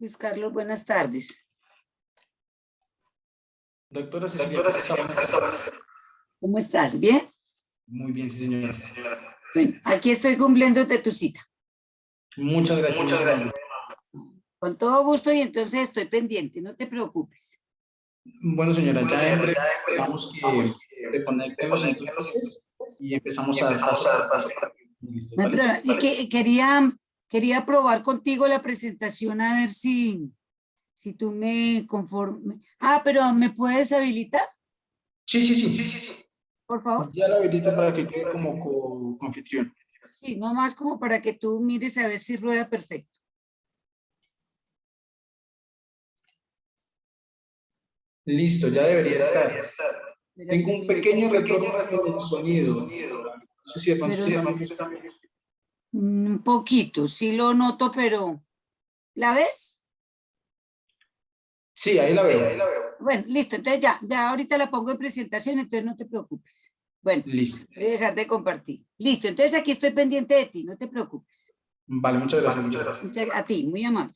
Luis Carlos, buenas tardes. Doctora Cecilia, ¿cómo está? ¿Cómo estás? ¿Bien? Muy bien, sí, señora. Bueno, aquí estoy cumpliéndote tu cita. Muchas gracias. Muchas gracias. Con todo gusto y entonces estoy pendiente, no te preocupes. Bueno, señora, Bueno, ya señora, ya esperamos vamos que los entonces y empezamos Y a empezamos paso. a dar paso. Que, quería, quería probar contigo la presentación a ver si, si tú me conforme. Ah, pero ¿me puedes habilitar, Sí, sí, sí. Sí, sí, sí. por favor? Ya la habilito para que quede como co- confitrión. Sí, nomás como para que tú mires a ver si rueda perfecto. Listo, ya debería estar. debería estar. Espera Tengo un pequeño retorno retorno en el sonido. No sé si de pronto se llama- Un poquito, sí lo noto, pero ¿la ves? Sí, ahí la Sí, veo. ahí la veo. Bueno, listo, entonces ya, ya ahorita la pongo en presentación, entonces no te preocupes. Bueno, Listo. voy a dejar de compartir. Listo, entonces aquí estoy pendiente de ti, no te preocupes. Vale, muchas gracias. Vale, muchas gracias. Muchas- A ti, muy amable.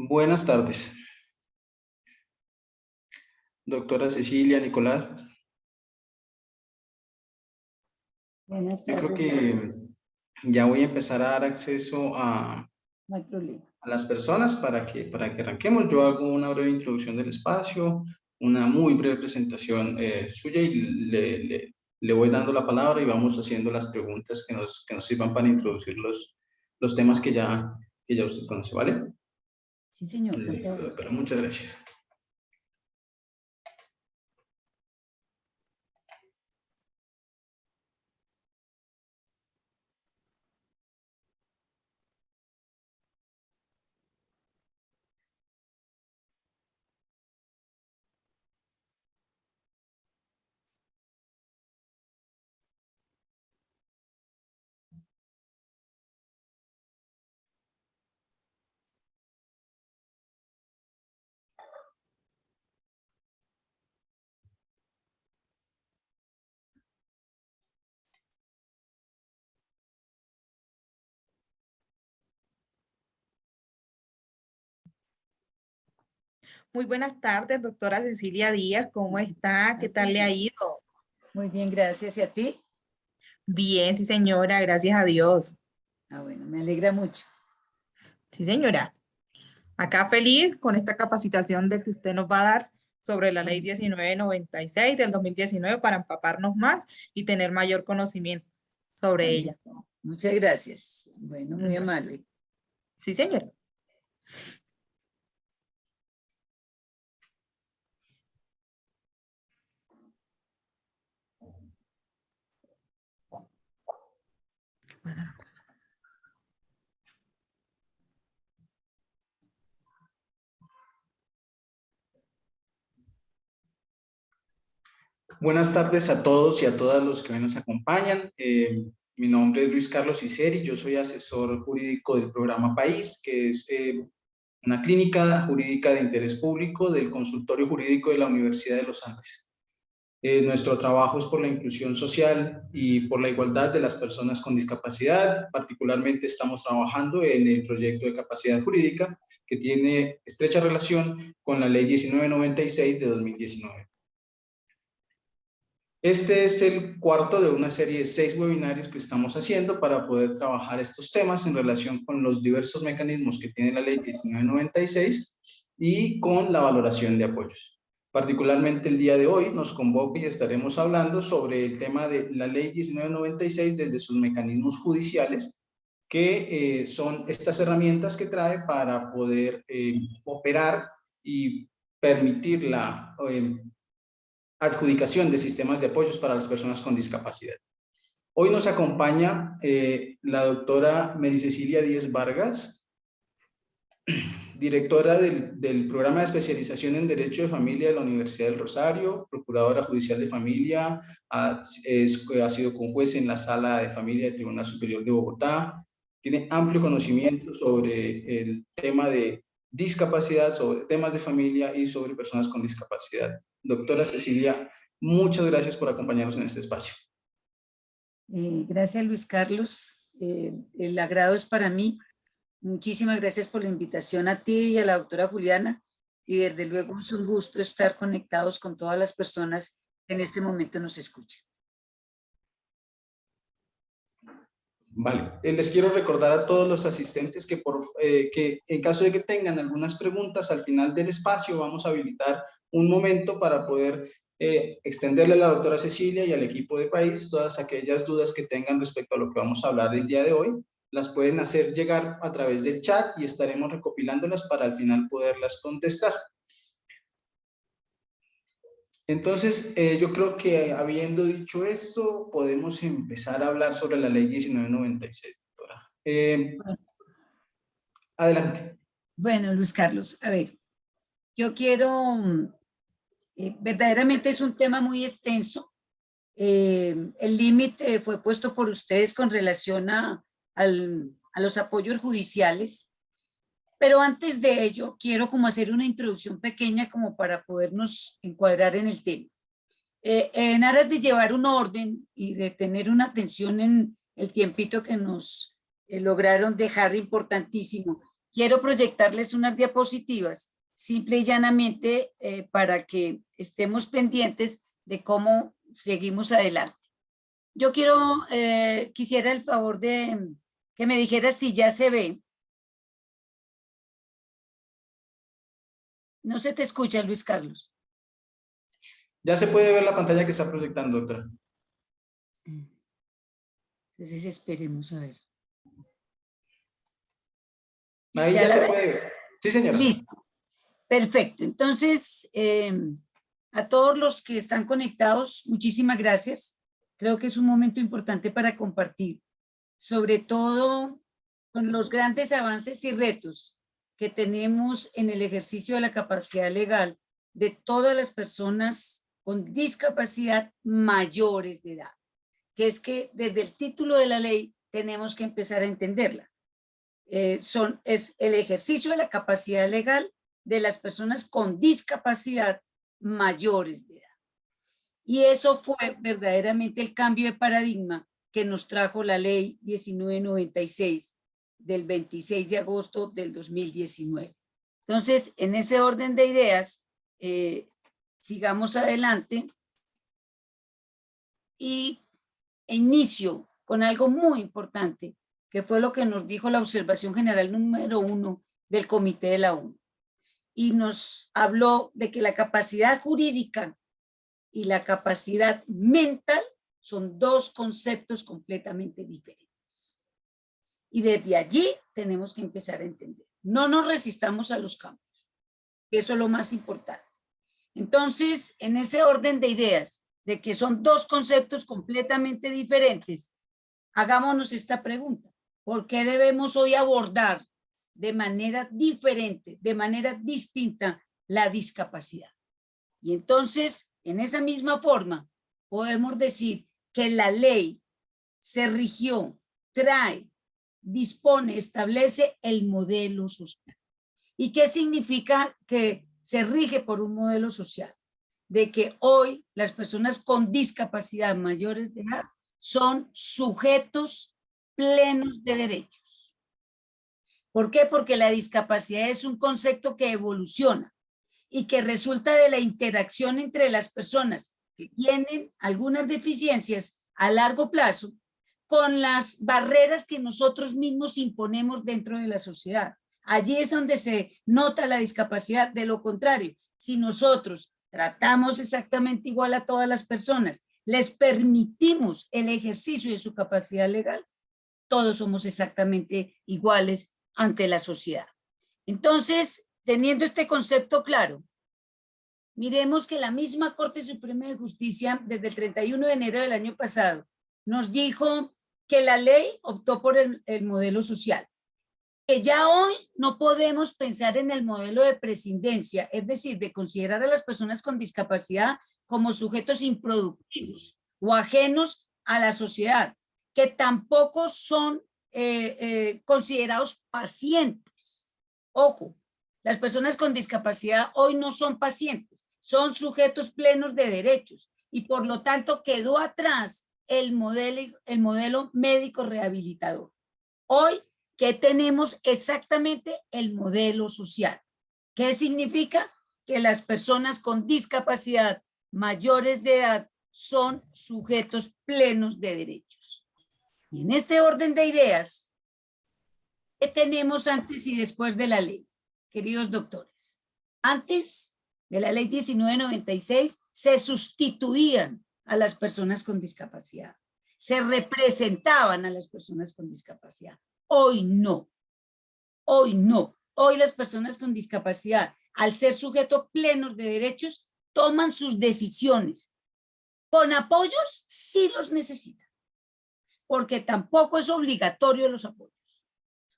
Buenas tardes. Doctora Cecilia, Nicolás. Buenas Yo creo tardes. que ya voy a empezar a dar acceso a, No hay problema. a las personas para que, para que arranquemos. Yo hago una breve introducción del espacio, una muy breve presentación eh, suya y le, le- le voy dando la palabra y vamos haciendo las preguntas que nos, que nos sirvan para introducir los, los temas que ya, que ya usted conoce, ¿vale? Sí, señor. Listo, muchas gracias. Muy buenas tardes, doctora Cecilia Díaz. ¿Cómo está? ¿Qué tal le ha ido? Muy bien, gracias. ¿Y a ti? Bien, sí, señora. Gracias a Dios. Ah, bueno, me alegra mucho. Sí, señora. Acá feliz con esta capacitación de que usted nos va a dar sobre la ley 1996 del 2019 para empaparnos más y tener mayor conocimiento sobre ella. Muchas gracias. Bueno, muy amable. Sí, señora. Buenas tardes a todos y a todas los que hoy nos acompañan. Eh, mi nombre es Luis Carlos Iseri, yo soy asesor jurídico del programa País, que es eh, una clínica jurídica de interés público del consultorio jurídico de la Universidad de los Andes. Eh, nuestro trabajo es por la inclusión social y por la igualdad de las personas con discapacidad. Particularmente estamos trabajando en el proyecto de capacidad jurídica que tiene estrecha relación con la ley 1996 de 2019. Este es el cuarto de una serie de seis webinarios que estamos haciendo para poder trabajar estos temas en relación con los diversos mecanismos que tiene la ley 1996 y con la valoración de apoyos. Particularmente el día de hoy nos convoca y estaremos hablando sobre el tema de la ley 1996 desde sus mecanismos judiciales, que eh, son estas herramientas que trae para poder eh, operar y permitir la eh, adjudicación de sistemas de apoyos para las personas con discapacidad. Hoy nos acompaña eh, la doctora Medi Cecilia Díez Vargas, directora del, programa de especialización en Derecho de Familia de la Universidad del Rosario, procuradora judicial de familia, ha, es, ha sido conjuez en la Sala de Familia del Tribunal Superior de Bogotá, tiene amplio conocimiento sobre el tema de discapacidad, sobre temas de familia y sobre personas con discapacidad. Doctora Cecilia, muchas gracias por acompañarnos en este espacio. Eh, gracias, Luis Carlos. Eh, el agrado es para mí. Muchísimas gracias por la invitación a ti y a la doctora Juliana. Y desde luego es un gusto estar conectados con todas las personas que en este momento nos escuchan. Vale, eh, les quiero recordar a todos los asistentes que, por, eh, que en caso de que tengan algunas preguntas al final del espacio vamos a habilitar un momento para poder eh, extenderle a la doctora Cecilia y al equipo de país todas aquellas dudas que tengan respecto a lo que vamos a hablar el día de hoy. Las pueden hacer llegar a través del chat y estaremos recopilándolas para al final poderlas contestar. Entonces, eh, yo creo que habiendo dicho esto, podemos empezar a hablar sobre la ley 1996, doctora. Eh, adelante. Bueno, Luis Carlos, a ver, yo quiero, eh, verdaderamente es un tema muy extenso. Eh, el límite fue puesto por ustedes con relación a, al, a los apoyos judiciales. Pero antes de ello, quiero como hacer una introducción pequeña como para podernos encuadrar en el tema. Eh, en aras de llevar un orden y de tener una atención en el tiempito que nos eh, lograron dejar importantísimo, quiero proyectarles unas diapositivas, simple y llanamente eh, para que estemos pendientes de cómo seguimos adelante. Yo quiero, eh, quisiera el favor de que me dijera si ya se ve. No se te escucha, Luis Carlos. Ya se puede ver la pantalla que está proyectando, doctora. Entonces esperemos a ver. Ahí ya, se puede ver. Sí, señora. Listo. Perfecto. Entonces, eh, a todos los que están conectados, muchísimas gracias. Creo que es un momento importante para compartir, sobre todo con los grandes avances y retos que tenemos en el ejercicio de la capacidad legal de todas las personas con discapacidad mayores de edad, que es que desde el título de la ley tenemos que empezar a entenderla. Eh, son, es el ejercicio de la capacidad legal de las personas con discapacidad mayores de edad. Y eso fue verdaderamente el cambio de paradigma que nos trajo la ley 1996 del 26 de agosto del 2019. Entonces, en ese orden de ideas, eh, sigamos adelante y inicio con algo muy importante, que fue lo que nos dijo la observación general número uno del Comité de la ONU y nos habló de que la capacidad jurídica y la capacidad mental son dos conceptos completamente diferentes. Y desde allí tenemos que empezar a entender. No nos resistamos a los cambios. Eso es lo más importante. Entonces, en ese orden de ideas, de que son dos conceptos completamente diferentes, hagámonos esta pregunta. ¿Por qué debemos hoy abordar de manera diferente, de manera distinta la discapacidad. Y entonces, en esa misma forma, podemos decir que la ley se rigió, trae, dispone, establece el modelo social. ¿Y qué significa que se rige por un modelo social? De que hoy las personas con discapacidad mayores de edad son sujetos plenos de derechos ¿Por qué? Porque la discapacidad es un concepto que evoluciona y que resulta de la interacción entre las personas que tienen algunas deficiencias a largo plazo con las barreras que nosotros mismos imponemos dentro de la sociedad. Allí es donde se nota la discapacidad. De lo contrario, si nosotros tratamos exactamente igual a todas las personas, les permitimos el ejercicio de su capacidad legal, todos somos exactamente iguales ante la sociedad. Entonces, teniendo este concepto claro, miremos que la misma Corte Suprema de Justicia, desde el 31 de enero del año pasado, nos dijo que la ley optó por el, el modelo social, que ya hoy no podemos pensar en el modelo de presidencia, es decir, de considerar a las personas con discapacidad como sujetos improductivos o ajenos a la sociedad, que tampoco son eh, eh, considerados pacientes. Ojo, las personas con discapacidad hoy no son pacientes, son sujetos plenos de derechos y por lo tanto quedó atrás el modelo, el modelo médico rehabilitador. Hoy, ¿qué tenemos exactamente? El modelo social. ¿Qué significa? Que las personas con discapacidad mayores de edad son sujetos plenos de derechos. Y en este orden de ideas, ¿qué tenemos antes y después de la ley, queridos doctores? Antes de la ley 1996 se sustituían a las personas con discapacidad, se representaban a las personas con discapacidad. Hoy no, hoy no. Hoy las personas con discapacidad, al ser sujetos plenos de derechos, toman sus decisiones. Con apoyos, sí los necesitan porque tampoco es obligatorio los apoyos.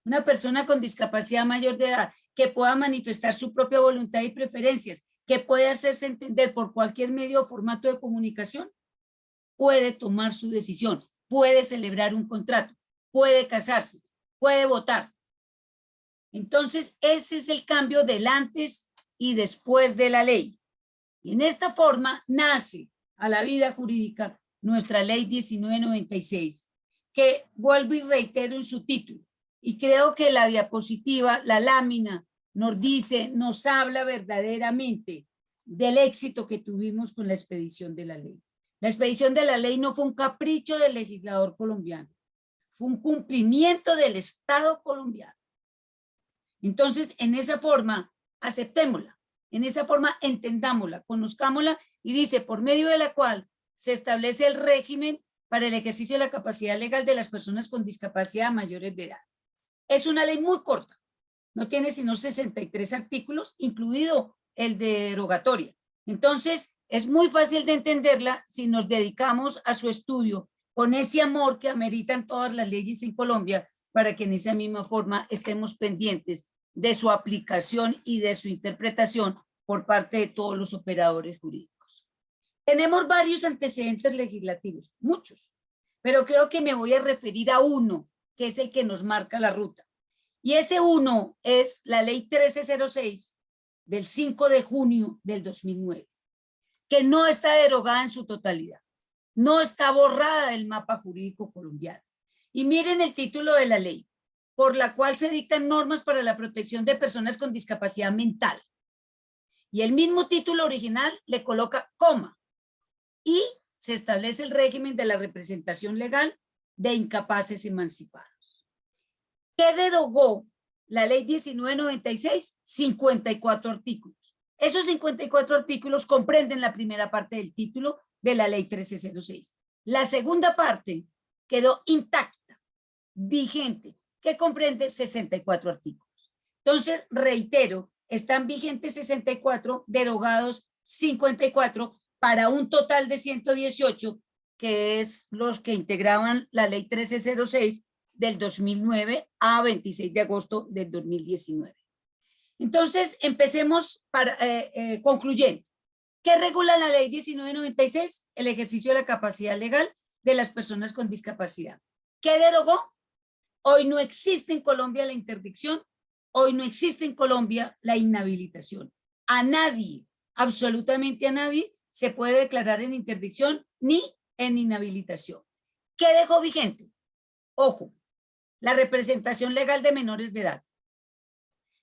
Una persona con discapacidad mayor de edad que pueda manifestar su propia voluntad y preferencias, que puede hacerse entender por cualquier medio o formato de comunicación, puede tomar su decisión, puede celebrar un contrato, puede casarse, puede votar. Entonces, ese es el cambio del antes y después de la ley. Y en esta forma nace a la vida jurídica nuestra ley 1996, que vuelvo y reitero en su título, y creo que la diapositiva, la lámina, nos dice, nos habla verdaderamente del éxito que tuvimos con la expedición de la ley. La expedición de la ley no fue un capricho del legislador colombiano, fue un cumplimiento del Estado colombiano. Entonces, en esa forma, aceptémosla, en esa forma entendámosla, conozcámosla y dice, por medio de la cual se establece el régimen para el ejercicio de la capacidad legal de las personas con discapacidad mayores de edad. Es una ley muy corta, no tiene sino 63 artículos, incluido el de derogatoria. Entonces, es muy fácil de entenderla si nos dedicamos a su estudio con ese amor que ameritan todas las leyes en Colombia para que en esa misma forma estemos pendientes de su aplicación y de su interpretación por parte de todos los operadores jurídicos. Tenemos varios antecedentes legislativos, muchos, pero creo que me voy a referir a uno que es el que nos marca la ruta. Y ese uno es la ley 1306 del 5 de junio del 2009, que no está derogada en su totalidad, no está borrada del mapa jurídico colombiano. Y miren el título de la ley, por la cual se dictan normas para la protección de personas con discapacidad mental. Y el mismo título original le coloca coma y se establece el régimen de la representación legal de incapaces emancipados. ¿Qué derogó la ley 1996? 54 artículos. Esos 54 artículos comprenden la primera parte del título de la ley 1306. La segunda parte quedó intacta, vigente, que comprende 64 artículos. Entonces, reitero, están vigentes 64, derogados 54, para un total de 118, que es los que integraban la ley 1306 del 2009 a 26 de agosto del 2019. Entonces, empecemos para, eh, eh, concluyendo. ¿Qué regula la ley 1996? El ejercicio de la capacidad legal de las personas con discapacidad. ¿Qué derogó? Hoy no existe en Colombia la interdicción, hoy no existe en Colombia la inhabilitación. A nadie, absolutamente a nadie, se puede declarar en interdicción ni en inhabilitación. ¿Qué dejó vigente? Ojo, la representación legal de menores de edad.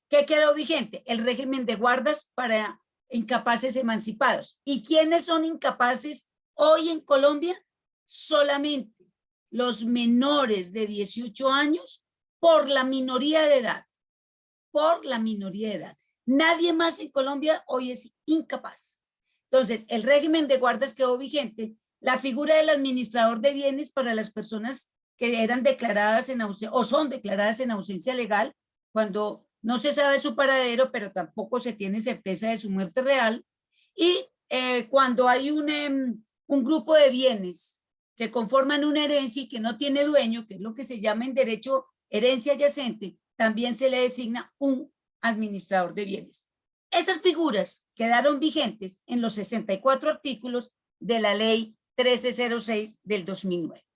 ¿Qué quedó vigente? El régimen de guardas para incapaces emancipados. ¿Y quiénes son incapaces hoy en Colombia? Solamente los menores de 18 años por la minoría de edad. Por la minoría de edad. Nadie más en Colombia hoy es incapaz. Entonces, el régimen de guardas quedó vigente. La figura del administrador de bienes para las personas que eran declaradas en ausencia o son declaradas en ausencia legal cuando no se sabe su paradero, pero tampoco se tiene certeza de su muerte real. Y eh, cuando hay un, em, un grupo de bienes que conforman una herencia y que no tiene dueño, que es lo que se llama en derecho herencia adyacente, también se le designa un administrador de bienes. Esas figuras quedaron vigentes en los 64 artículos de la ley 1306 del 2009.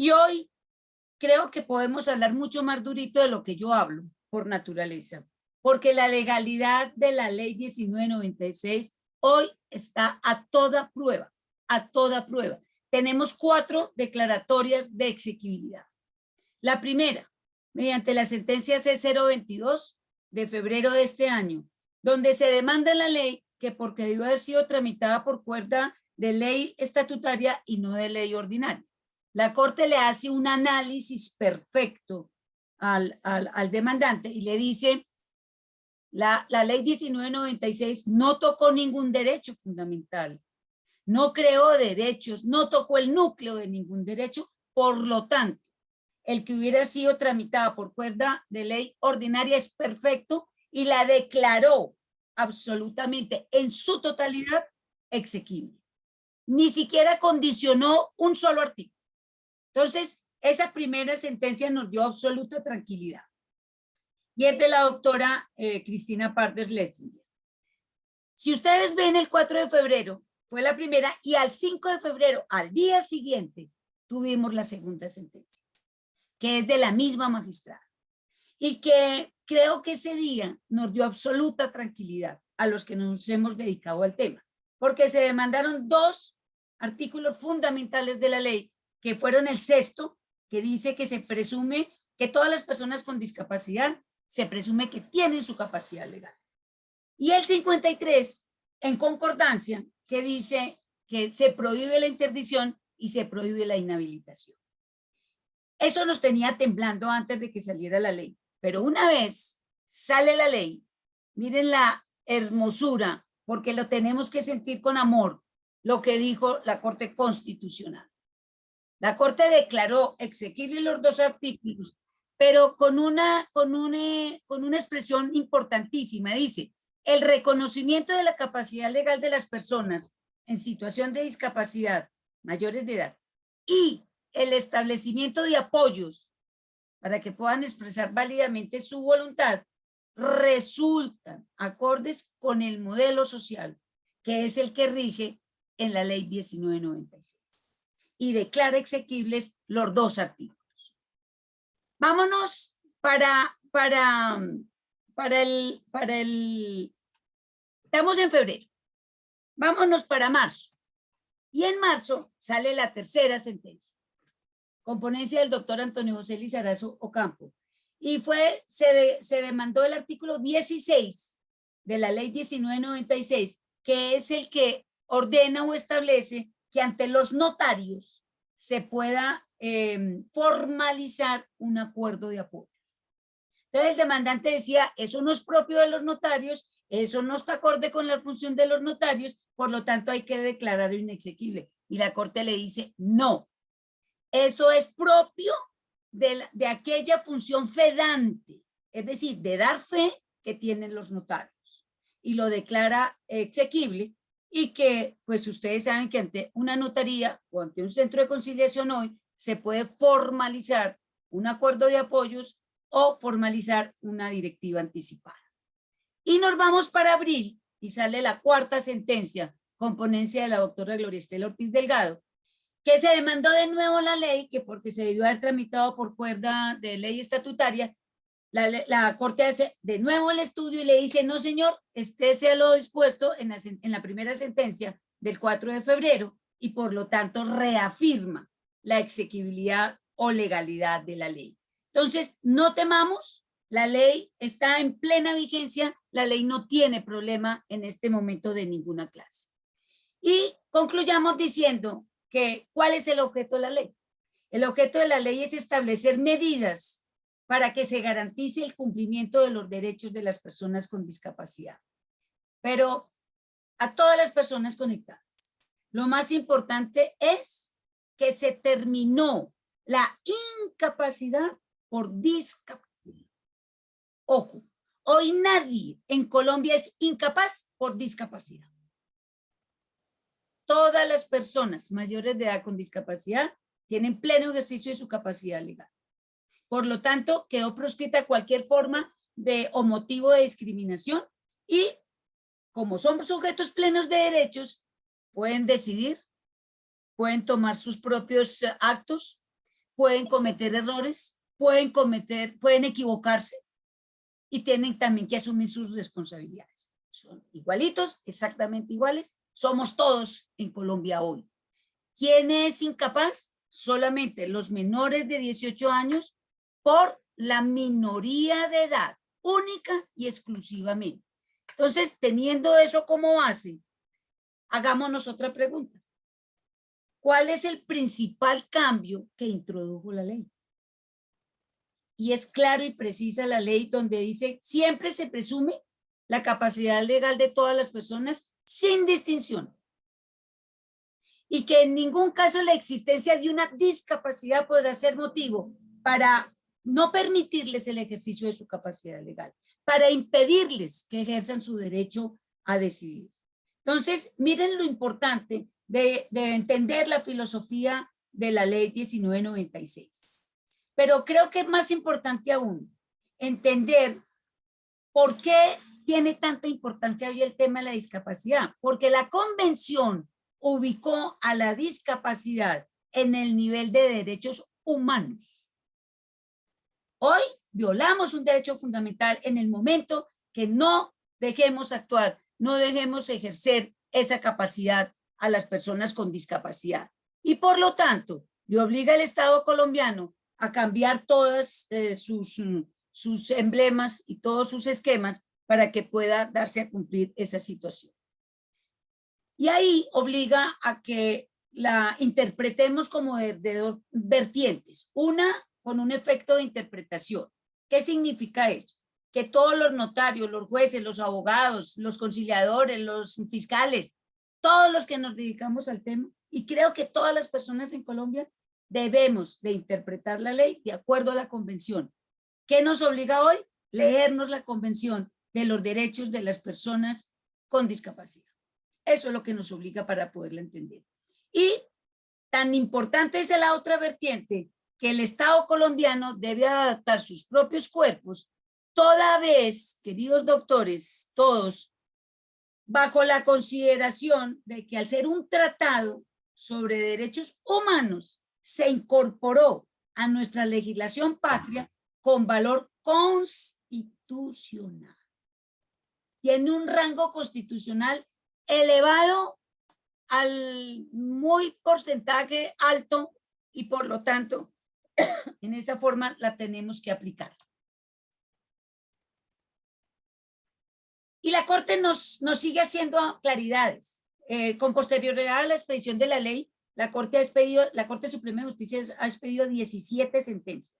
Y hoy creo que podemos hablar mucho más durito de lo que yo hablo por naturaleza, porque la legalidad de la ley 1996 hoy está a toda prueba, a toda prueba. Tenemos cuatro declaratorias de exequibilidad. La primera, mediante la sentencia C022 de febrero de este año, donde se demanda la ley que porque debió haber sido tramitada por cuerda de ley estatutaria y no de ley ordinaria. La Corte le hace un análisis perfecto al, demandante y le dice, la, la ley 1996 no tocó ningún derecho fundamental, no creó derechos, no tocó el núcleo de ningún derecho, por lo tanto, el que hubiera sido tramitada por cuerda de ley ordinaria es perfecto y la declaró absolutamente en su totalidad exequible. Ni siquiera condicionó un solo artículo. Entonces, esa primera sentencia nos dio absoluta tranquilidad. Y es de la doctora eh, Cristina Pardes Lessinger. Si ustedes ven el 4 de febrero, fue la primera, y al 5 de febrero, al día siguiente, tuvimos la segunda sentencia, que es de la misma magistrada. Y que creo que ese día nos dio absoluta tranquilidad a los que nos hemos dedicado al tema, porque se demandaron dos artículos fundamentales de la ley que fueron el sexto, que dice que se presume que todas las personas con discapacidad se presume que tienen su capacidad legal. Y el 53, en concordancia, que dice que se prohíbe la interdicción y se prohíbe la inhabilitación. Eso nos tenía temblando antes de que saliera la ley. Pero una vez sale la ley, miren la hermosura, porque lo tenemos que sentir con amor, lo que dijo la Corte Constitucional. La Corte declaró exequible los dos artículos, pero con una, con, una, con una expresión importantísima. Dice, el reconocimiento de la capacidad legal de las personas en situación de discapacidad mayores de edad y el establecimiento de apoyos para que puedan expresar válidamente su voluntad resultan acordes con el modelo social que es el que rige en la ley 1996 y declara exequibles los dos artículos. Vámonos para, para, para, el, para el... Estamos en febrero. Vámonos para marzo. Y en marzo sale la tercera sentencia. Componencia del doctor Antonio José Lizarazo Ocampo. Y fue, se, se demandó el artículo 16 de la ley 1996, que es el que ordena o establece que ante los notarios se pueda em, formalizar un acuerdo de apoyo. Entonces el demandante decía, eso no es propio de los notarios, eso no está acorde con la función de los notarios, por lo tanto hay que declararlo inexequible. Y la corte le dice, no, eso es propio de, de aquella función fedante, es decir, de dar fe que tienen los notarios. Y lo declara exequible y que pues ustedes saben que ante una notaría o ante un centro de conciliación hoy se puede formalizar un acuerdo de apoyos o formalizar una directiva anticipada. Y nos vamos para abril y sale la cuarta sentencia con ponencia de la doctora Gloria Estela Ortiz Delgado, que se demandó de nuevo la ley, que porque se debió haber tramitado por cuerda de ley estatutaria, la, Corte hace de nuevo el estudio y le dice, no señor, este sea lo dispuesto en la, en la primera sentencia del 4 de febrero y por lo tanto reafirma la exequibilidad o legalidad de la ley. Entonces, no temamos, la ley está en plena vigencia, la ley no tiene problema en este momento de ninguna clase. Y concluyamos diciendo que, ¿cuál es el objeto de la ley? El objeto de la ley es establecer medidas para que se garantice el cumplimiento de los derechos de las personas con discapacidad. Pero a todas las personas conectadas, lo más importante es que se terminó la incapacidad por discapacidad. Ojo, hoy nadie en Colombia es incapaz por discapacidad. Todas las personas mayores de edad con discapacidad tienen pleno ejercicio de su capacidad legal. Por lo tanto, quedó proscrita cualquier forma de o motivo de discriminación y como son sujetos plenos de derechos, pueden decidir, pueden tomar sus propios eh, actos, pueden cometer errores, pueden cometer, pueden equivocarse y tienen también que asumir sus responsabilidades. Son igualitos, exactamente iguales, somos todos en Colombia hoy. ¿Quién es incapaz? Solamente los menores de 18 años por la minoría de edad, única y exclusivamente. Entonces, teniendo eso como base, hagámonos otra pregunta. ¿Cuál es el principal cambio que introdujo la ley? Y es claro y precisa la ley donde dice, siempre se presume la capacidad legal de todas las personas sin distinción. Y que en ningún caso la existencia de una discapacidad podrá ser motivo para no permitirles el ejercicio de su capacidad legal, para impedirles que ejerzan su derecho a decidir. Entonces, miren lo importante de, de entender la filosofía de la ley 1996. Pero creo que es más importante aún entender por qué tiene tanta importancia hoy el tema de la discapacidad. Porque la convención ubicó a la discapacidad en el nivel de derechos humanos. Hoy violamos un derecho fundamental en el momento que no dejemos actuar, no dejemos ejercer esa capacidad a las personas con discapacidad. Y por lo tanto, le obliga al Estado colombiano a cambiar todas eh, sus, mm, sus emblemas y todos sus esquemas para que pueda darse a cumplir esa situación. Y ahí obliga a que la interpretemos como de, dos vertientes. Una, con un efecto de interpretación. ¿Qué significa eso? Que todos los notarios, los jueces, los abogados, los conciliadores, los fiscales, todos los que nos dedicamos al tema, y creo que todas las personas en Colombia debemos de interpretar la ley de acuerdo a la convención. ¿Qué nos obliga hoy? Leernos la convención de los derechos de las personas con discapacidad. Eso es lo que nos obliga para poderla entender. Y tan importante es la otra vertiente que el Estado colombiano debe adaptar sus propios cuerpos toda vez, queridos doctores, todos, bajo la consideración de que al ser un tratado sobre derechos humanos se incorporó a nuestra legislación patria con valor constitucional. Tiene un rango constitucional elevado al muy porcentaje alto y por lo tanto en esa forma la tenemos que aplicar. Y la Corte nos, nos sigue haciendo claridades. Eh, con posterioridad a la expedición de la ley, la Corte, ha expedido, la Corte Suprema de Justicia ha expedido 17 sentencias,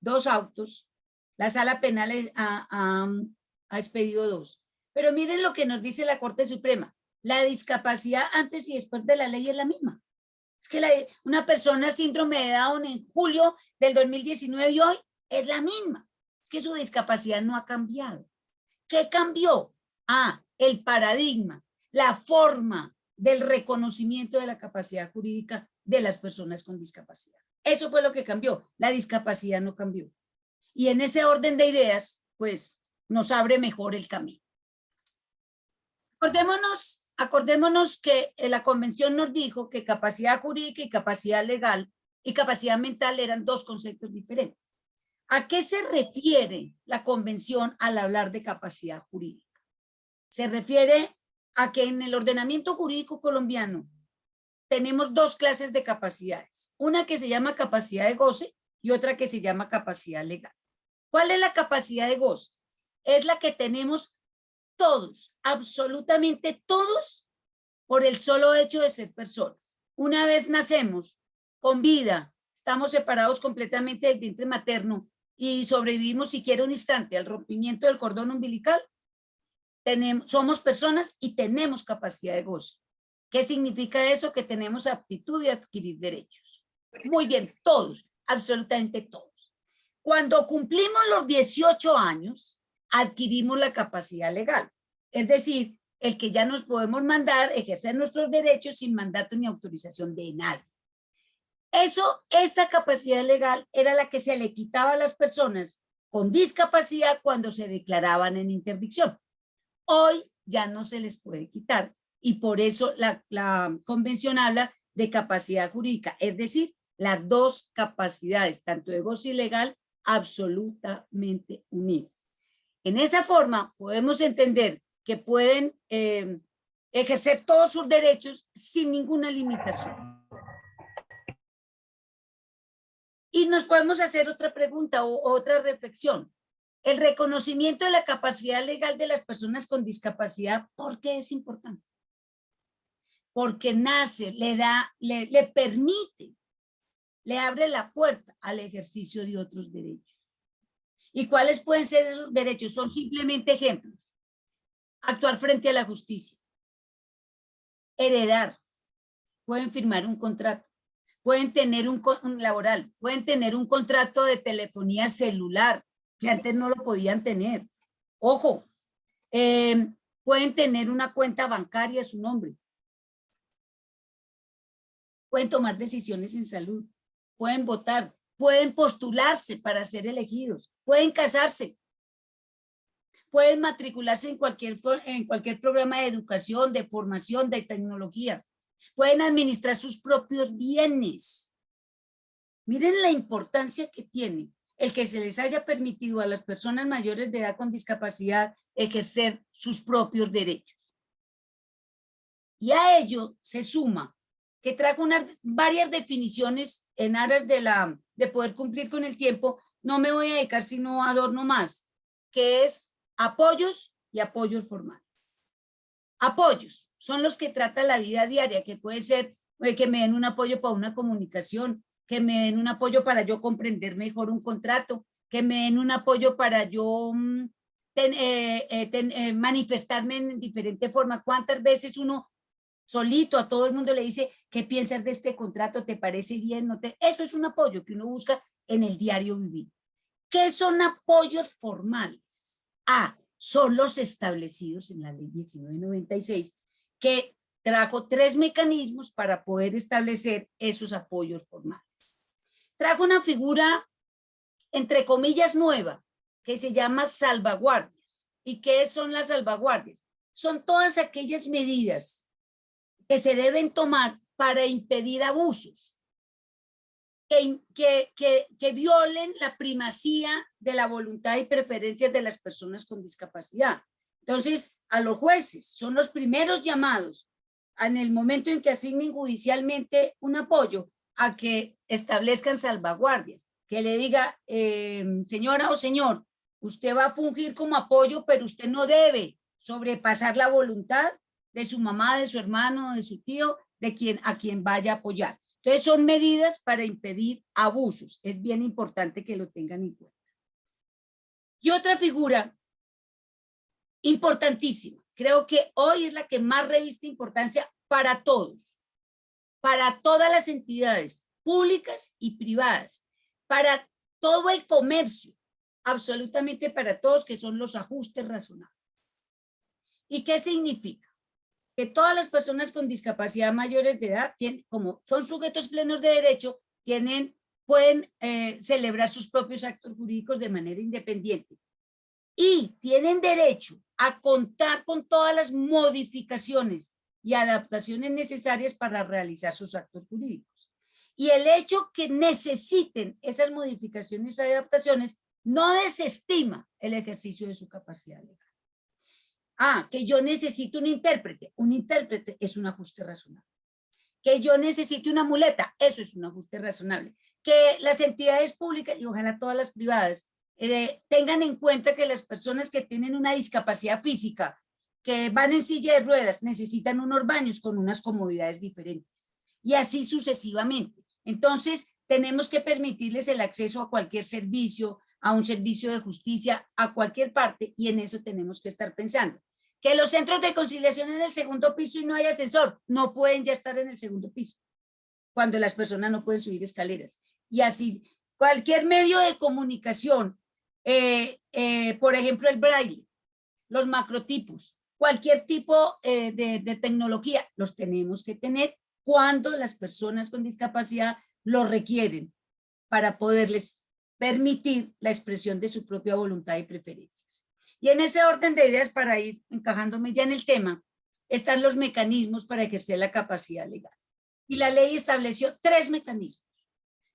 dos autos, la Sala Penal ha, ha expedido dos. Pero miren lo que nos dice la Corte Suprema la discapacidad antes y después de la ley es la misma. Es que una persona síndrome de Down en julio del 2019 y hoy es la misma. Es que su discapacidad no ha cambiado. ¿Qué cambió? Ah, el paradigma, la forma del reconocimiento de la capacidad jurídica de las personas con discapacidad. Eso fue lo que cambió. La discapacidad no cambió. Y en ese orden de ideas, pues, nos abre mejor el camino. Acordémonos acordémonos que eh, la convención nos dijo que capacidad jurídica y capacidad legal y capacidad mental eran dos conceptos diferentes. ¿A qué se refiere la convención al hablar de capacidad jurídica? Se refiere a que en el ordenamiento jurídico colombiano tenemos dos clases de capacidades. Una que se llama capacidad de goce y otra que se llama capacidad legal. ¿Cuál es la capacidad de goce? Es la que tenemos todos, absolutamente todos, por el solo hecho de ser personas. Una vez nacemos con vida, estamos separados completamente del vientre materno y sobrevivimos siquiera un instante al rompimiento del cordón umbilical, tenemos, somos personas y tenemos capacidad de gozo. ¿Qué significa eso? Que tenemos aptitud de adquirir derechos. Muy bien, todos, absolutamente todos. Cuando cumplimos los 18 años, adquirimos la capacidad legal. Es decir, el que ya nos podemos mandar, ejercer nuestros derechos sin mandato ni autorización de nadie. Eso, esta capacidad legal era la que se le quitaba a las personas con discapacidad cuando se declaraban en interdicción. Hoy ya no se les puede quitar y por eso la, la convención habla de capacidad jurídica, es decir, las dos capacidades, tanto de gozo y legal, absolutamente unidas. En esa forma podemos entender que pueden eh, ejercer todos sus derechos sin ninguna limitación. Y nos podemos hacer otra pregunta o otra reflexión. El reconocimiento de la capacidad legal de las personas con discapacidad, ¿por qué es importante? Porque nace, le da, le, le permite, le abre la puerta al ejercicio de otros derechos. ¿Y cuáles pueden ser esos derechos? Son simplemente ejemplos. Actuar frente a la justicia. Heredar. Pueden firmar un contrato. Pueden tener un, laboral. Pueden tener un contrato de telefonía celular, que antes no lo podían tener. Ojo, em, pueden tener una cuenta bancaria a su nombre. Pueden tomar decisiones en salud. Pueden votar. Pueden postularse para ser elegidos pueden casarse, pueden matricularse en cualquier, en cualquier programa de educación, de formación, de tecnología, pueden administrar sus propios bienes. Miren la importancia que tiene el que se les haya permitido a las personas mayores de edad con discapacidad ejercer sus propios derechos. Y a ello se suma que trajo unas varias definiciones en aras de, la, de poder cumplir con el tiempo, no me voy a dedicar sino a dos más, que es apoyos y apoyos formales. Apoyos son los que trata la vida diaria, que puede ser eh, que me den un apoyo para una comunicación, que me den un apoyo para yo comprender mejor un contrato, que me den un apoyo para yo mm, eh, eh, manifestarme en diferente forma. ¿Cuántas veces uno solito a todo el mundo le dice, ¿qué piensas de este contrato? ¿Te parece bien? ¿No te? Eso es un apoyo que uno busca en el diario vivir. ¿Qué son apoyos formales? Son los establecidos en la ley 1996, que trajo tres mecanismos para poder establecer esos apoyos formales. Trajo una figura, entre comillas, nueva, que se llama salvaguardias. ¿Y qué son las salvaguardias? Son todas aquellas medidas que se deben tomar para impedir abusos, que, que, que, violen la primacía de la voluntad y preferencias de las personas con discapacidad. Entonces, a los jueces son los primeros llamados en el momento en que asignen judicialmente un apoyo a que establezcan salvaguardias, que le diga, eh, señora o señor, usted va a fungir como apoyo, pero usted no debe sobrepasar la voluntad de su mamá, de su hermano, de su tío, de quien a quien vaya a apoyar. Entonces son medidas para impedir abusos. Es bien importante que lo tengan en cuenta. Y otra figura importantísima, creo que hoy es la que más reviste importancia para todos, para todas las entidades públicas y privadas, para todo el comercio, absolutamente para todos, que son los ajustes razonables. ¿Y qué significa? Que todas las personas con discapacidad mayores de edad, tienen, como son sujetos plenos de derecho, tienen, pueden eh, celebrar sus propios actos jurídicos de manera independiente. Y tienen derecho a contar con todas las modificaciones y adaptaciones necesarias para realizar sus actos jurídicos. Y el hecho que necesiten esas modificaciones y adaptaciones no desestima el ejercicio de su capacidad legal. Ah, que yo necesito un intérprete. Un intérprete es un ajuste razonable. Que yo necesite una muleta, eso es un ajuste razonable. Que las entidades públicas y ojalá todas las privadas eh, tengan en cuenta que las personas que tienen una discapacidad física, que van en silla de ruedas, necesitan unos baños con unas comodidades diferentes. Y así sucesivamente. Entonces, tenemos que permitirles el acceso a cualquier servicio, a un servicio de justicia a cualquier parte y en eso tenemos que estar pensando. Que los centros de conciliación en el segundo piso y no hay ascensor, no pueden ya estar en el segundo piso, cuando las personas no pueden subir escaleras. Y así, cualquier medio de comunicación, eh, eh, por ejemplo el braille, los macrotipos, cualquier tipo eh, de, de tecnología, los tenemos que tener cuando las personas con discapacidad lo requieren para poderles permitir la expresión de su propia voluntad y preferencias. Y en ese orden de ideas, para ir encajándome ya en el tema, están los mecanismos para ejercer la capacidad legal. Y la ley estableció tres mecanismos,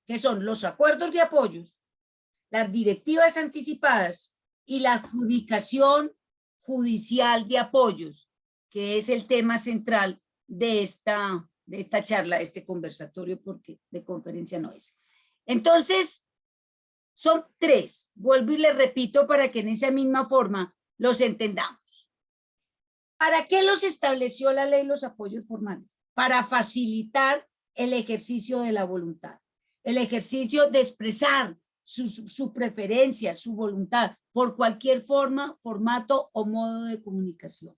que son los acuerdos de apoyos, las directivas anticipadas y la adjudicación judicial de apoyos, que es el tema central de esta, de esta charla, de este conversatorio, porque de conferencia no es. Entonces, son tres. Vuelvo y les repito para que en esa misma forma los entendamos. ¿Para qué los estableció la ley los apoyos formales? Para facilitar el ejercicio de la voluntad, el ejercicio de expresar su, su, preferencia, su voluntad, por cualquier forma, formato o modo de comunicación.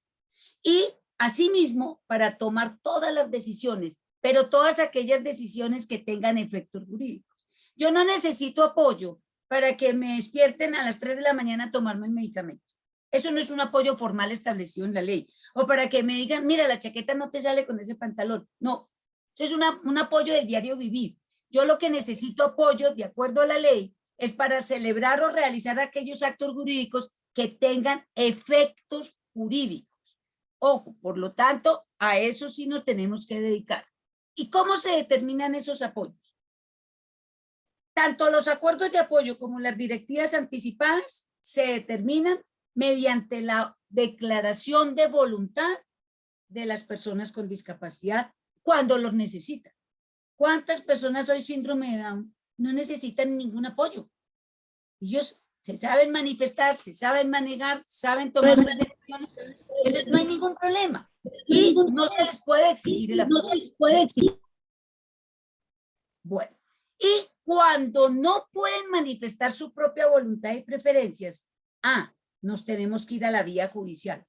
Y asimismo, para tomar todas las decisiones, pero todas aquellas decisiones que tengan efectos jurídicos. Yo no necesito apoyo para que me despierten a las 3 de la mañana a tomarme el medicamento. Eso no es un apoyo formal establecido en la ley. O para que me digan, mira, la chaqueta no te sale con ese pantalón. No, eso es un apoyo del diario vivir. Yo lo que necesito apoyo, de acuerdo a la ley, es para celebrar o realizar aquellos actos jurídicos que tengan efectos jurídicos. Ojo, por lo tanto, a eso sí nos tenemos que dedicar. ¿Y cómo se determinan esos apoyos? Tanto los acuerdos de apoyo como las directivas anticipadas se determinan mediante la declaración de voluntad de las personas con discapacidad cuando los necesitan. ¿Cuántas personas hoy síndrome de Down no necesitan ningún apoyo? Ellos se saben manifestar, se saben manejar, saben tomar decisiones, entonces no hay ningún problema. Y no se les puede exigir el apoyo. No se les puede exigir. Bueno, y cuando no pueden manifestar su propia voluntad y preferencias, ah, nos tenemos que ir a la vía judicial.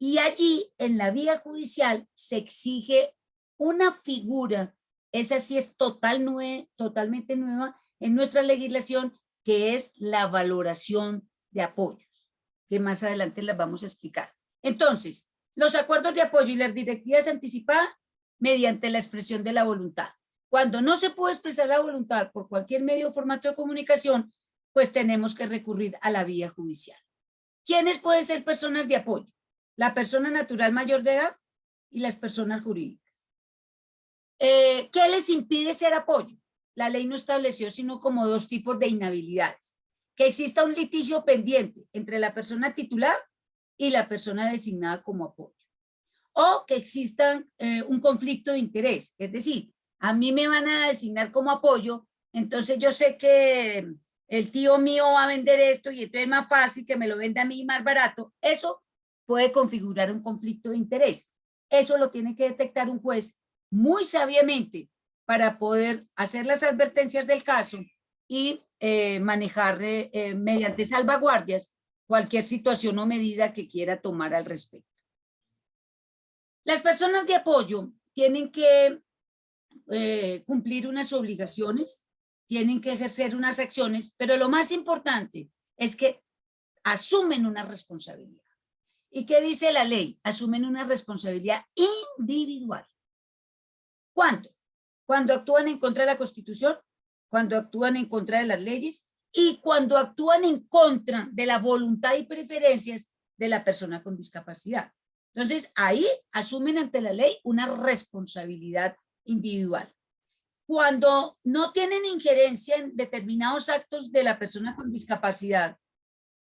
Y allí, en la vía judicial, se exige una figura, esa sí es total nue totalmente nueva en nuestra legislación, que es la valoración de apoyos, que más adelante las vamos a explicar. Entonces, los acuerdos de apoyo y las directivas anticipadas mediante la expresión de la voluntad. Cuando no se puede expresar la voluntad por cualquier medio o formato de comunicación, pues tenemos que recurrir a la vía judicial. ¿Quiénes pueden ser personas de apoyo? La persona natural mayor de edad y las personas jurídicas. Eh, ¿Qué les impide ser apoyo? La ley no estableció sino como dos tipos de inhabilidades. Que exista un litigio pendiente entre la persona titular y la persona designada como apoyo. O que exista eh, un conflicto de interés, es decir, a mí me van a designar como apoyo, entonces yo sé que el tío mío va a vender esto y entonces es más fácil que me lo venda a mí más barato. Eso puede configurar un conflicto de interés. Eso lo tiene que detectar un juez muy sabiamente para poder hacer las advertencias del caso y eh, manejar eh, eh, mediante salvaguardias cualquier situación o medida que quiera tomar al respecto. Las personas de apoyo tienen que cumplir unas obligaciones, tienen que ejercer unas acciones, pero lo más importante es que asumen una responsabilidad. ¿Y qué dice la ley? Asumen una responsabilidad individual. ¿Cuánto? Cuando actúan en contra de la Constitución, cuando actúan en contra de las leyes y cuando actúan en contra de la voluntad y preferencias de la persona con discapacidad. Entonces, ahí asumen ante la ley una responsabilidad individual. Cuando no tienen injerencia en determinados actos de la persona con discapacidad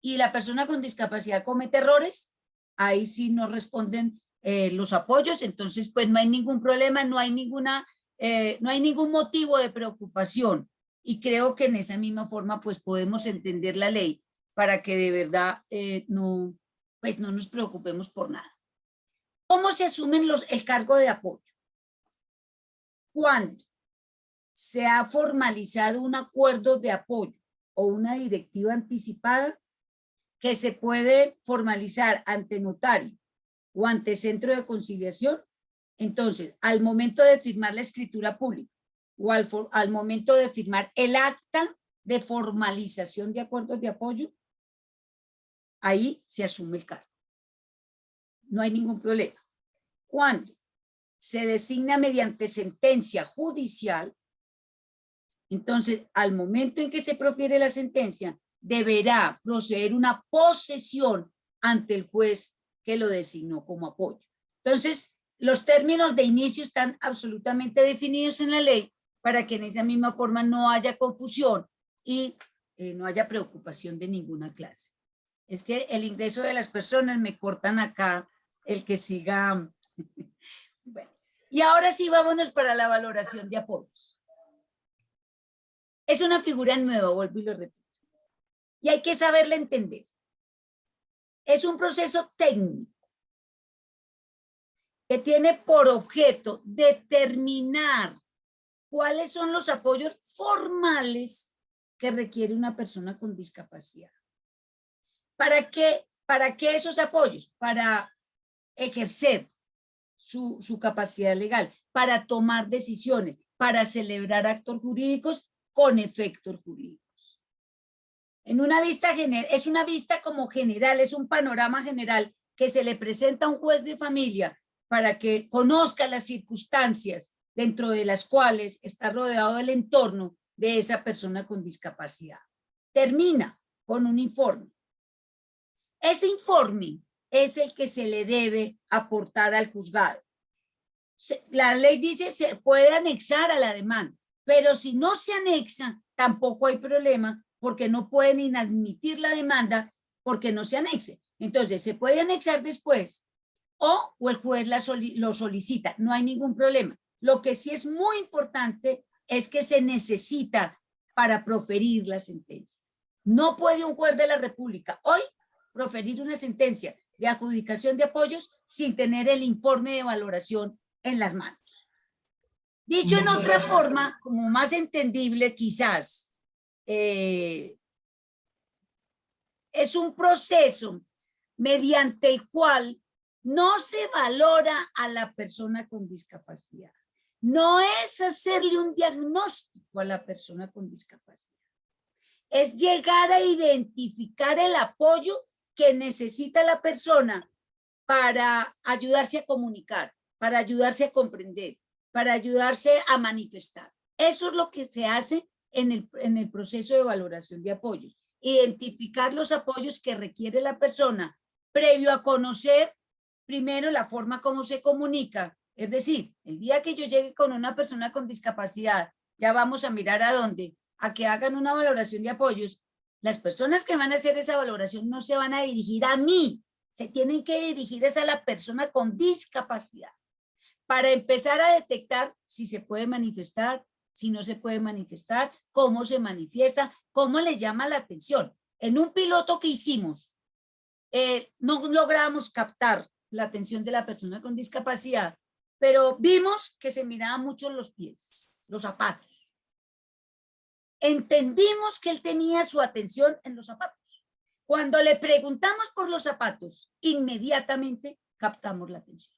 y la persona con discapacidad comete errores, ahí sí no responden eh, los apoyos, entonces pues no hay ningún problema, no hay ninguna, eh, no hay ningún motivo de preocupación y creo que en esa misma forma pues podemos entender la ley para que de verdad eh, no, pues no nos preocupemos por nada. ¿Cómo se asumen los, el cargo de apoyo? Cuando se ha formalizado un acuerdo de apoyo o una directiva anticipada que se puede formalizar ante notario o ante centro de conciliación, entonces, al momento de firmar la escritura pública o al, momento de firmar el acta de formalización de acuerdos de apoyo, ahí se asume el cargo. No hay ningún problema. Cuando se designa mediante sentencia judicial, entonces al momento en que se profiere la sentencia, deberá proceder una posesión ante el juez que lo designó como apoyo. Entonces, los términos de inicio están absolutamente definidos en la ley para que en esa misma forma no haya confusión y eh, no haya preocupación de ninguna clase. Es que el ingreso de las personas me cortan acá el que siga. Y ahora sí vámonos para la valoración de apoyos. Es una figura nueva, vuelvo y lo repito. Y hay que saberla entender es un proceso técnico que tiene por objeto determinar cuáles son los apoyos formales que requiere una persona con discapacidad. ¿Para qué, para qué esos apoyos? Para ejercer su, capacidad legal, para tomar decisiones, para celebrar actos jurídicos con efectos jurídicos. En una vista general, es una vista como general, es un panorama general que se le presenta a un juez de familia para que conozca las circunstancias dentro de las cuales está rodeado el entorno de esa persona con discapacidad. Termina con un informe. Ese informe es el que se le debe aportar al juzgado. La ley dice se puede anexar a la demanda, pero si no se anexa, tampoco hay problema porque no pueden inadmitir la demanda porque no se anexe. Entonces, se puede anexar después o, o el juez la lo solicita, no hay ningún problema. Lo que sí es muy importante es que se necesita para proferir la sentencia. No puede un juez de la República hoy proferir una sentencia de adjudicación de apoyos sin tener el informe de valoración en las manos. Dicho en otra gracias. forma, como más entendible quizás, eh, es un proceso mediante el cual no se valora a la persona con discapacidad. No es hacerle un diagnóstico a la persona con discapacidad. Es llegar a identificar el apoyo que necesita la persona para ayudarse a comunicar, para ayudarse a comprender, para ayudarse a manifestar. Eso es lo que se hace en el, en el proceso de valoración de apoyos. Identificar los apoyos que requiere la persona previo a conocer primero la forma como se comunica. Es decir, el día que yo llegue con una persona con discapacidad, ya vamos a mirar a dónde, a que hagan una valoración de apoyos. Las personas que van a hacer esa valoración no se van a dirigir a mí, se tienen que dirigir a la persona con discapacidad para empezar a detectar si se puede manifestar, si no se puede manifestar, cómo se manifiesta, cómo le llama la atención. En un piloto que hicimos, eh, no logramos captar la atención de la persona con discapacidad, pero vimos que se miraban mucho los pies, los zapatos. Entendimos que él tenía su atención en los zapatos. Cuando le preguntamos por los zapatos, inmediatamente captamos la atención.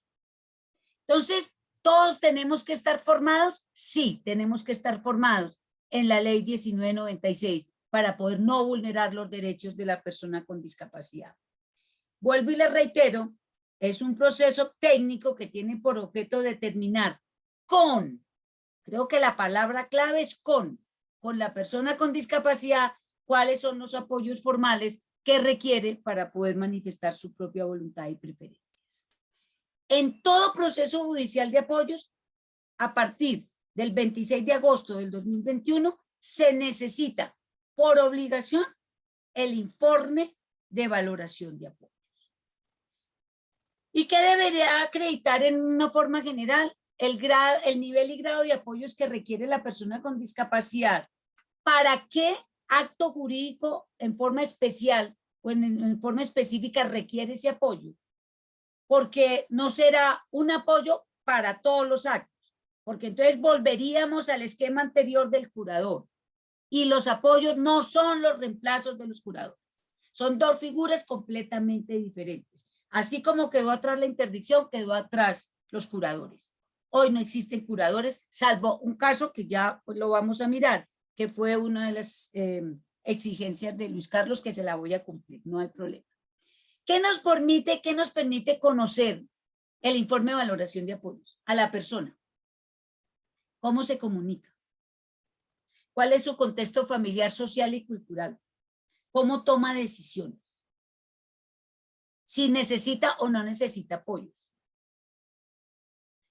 Entonces, ¿todos tenemos que estar formados? Sí, tenemos que estar formados en la ley 1996 para poder no vulnerar los derechos de la persona con discapacidad. Vuelvo y le reitero, es un proceso técnico que tiene por objeto determinar con, creo que la palabra clave es con, con la persona con discapacidad, cuáles son los apoyos formales que requiere para poder manifestar su propia voluntad y preferencias. En todo proceso judicial de apoyos, a partir del 26 de agosto del 2021, se necesita por obligación el informe de valoración de apoyos. ¿Y qué debería acreditar en una forma general? El, nivel y grado de apoyos que requiere la persona con discapacidad. ¿Para qué acto jurídico en forma especial o en, en forma específica requiere ese apoyo? Porque no será un apoyo para todos los actos, porque entonces volveríamos al esquema anterior del curador. Y los apoyos no son los reemplazos de los curadores. Son dos figuras completamente diferentes. Así como quedó atrás la interdicción, quedó atrás los curadores. Hoy no existen curadores, salvo un caso que ya pues, lo vamos a mirar, que fue una de las eh, exigencias de Luis Carlos, que se la voy a cumplir, no hay problema. ¿Qué nos permite, qué nos permite conocer el informe de valoración de apoyos a la persona? ¿Cómo se comunica? ¿Cuál es su contexto familiar, social y cultural? ¿Cómo toma decisiones? Si necesita o no necesita apoyos.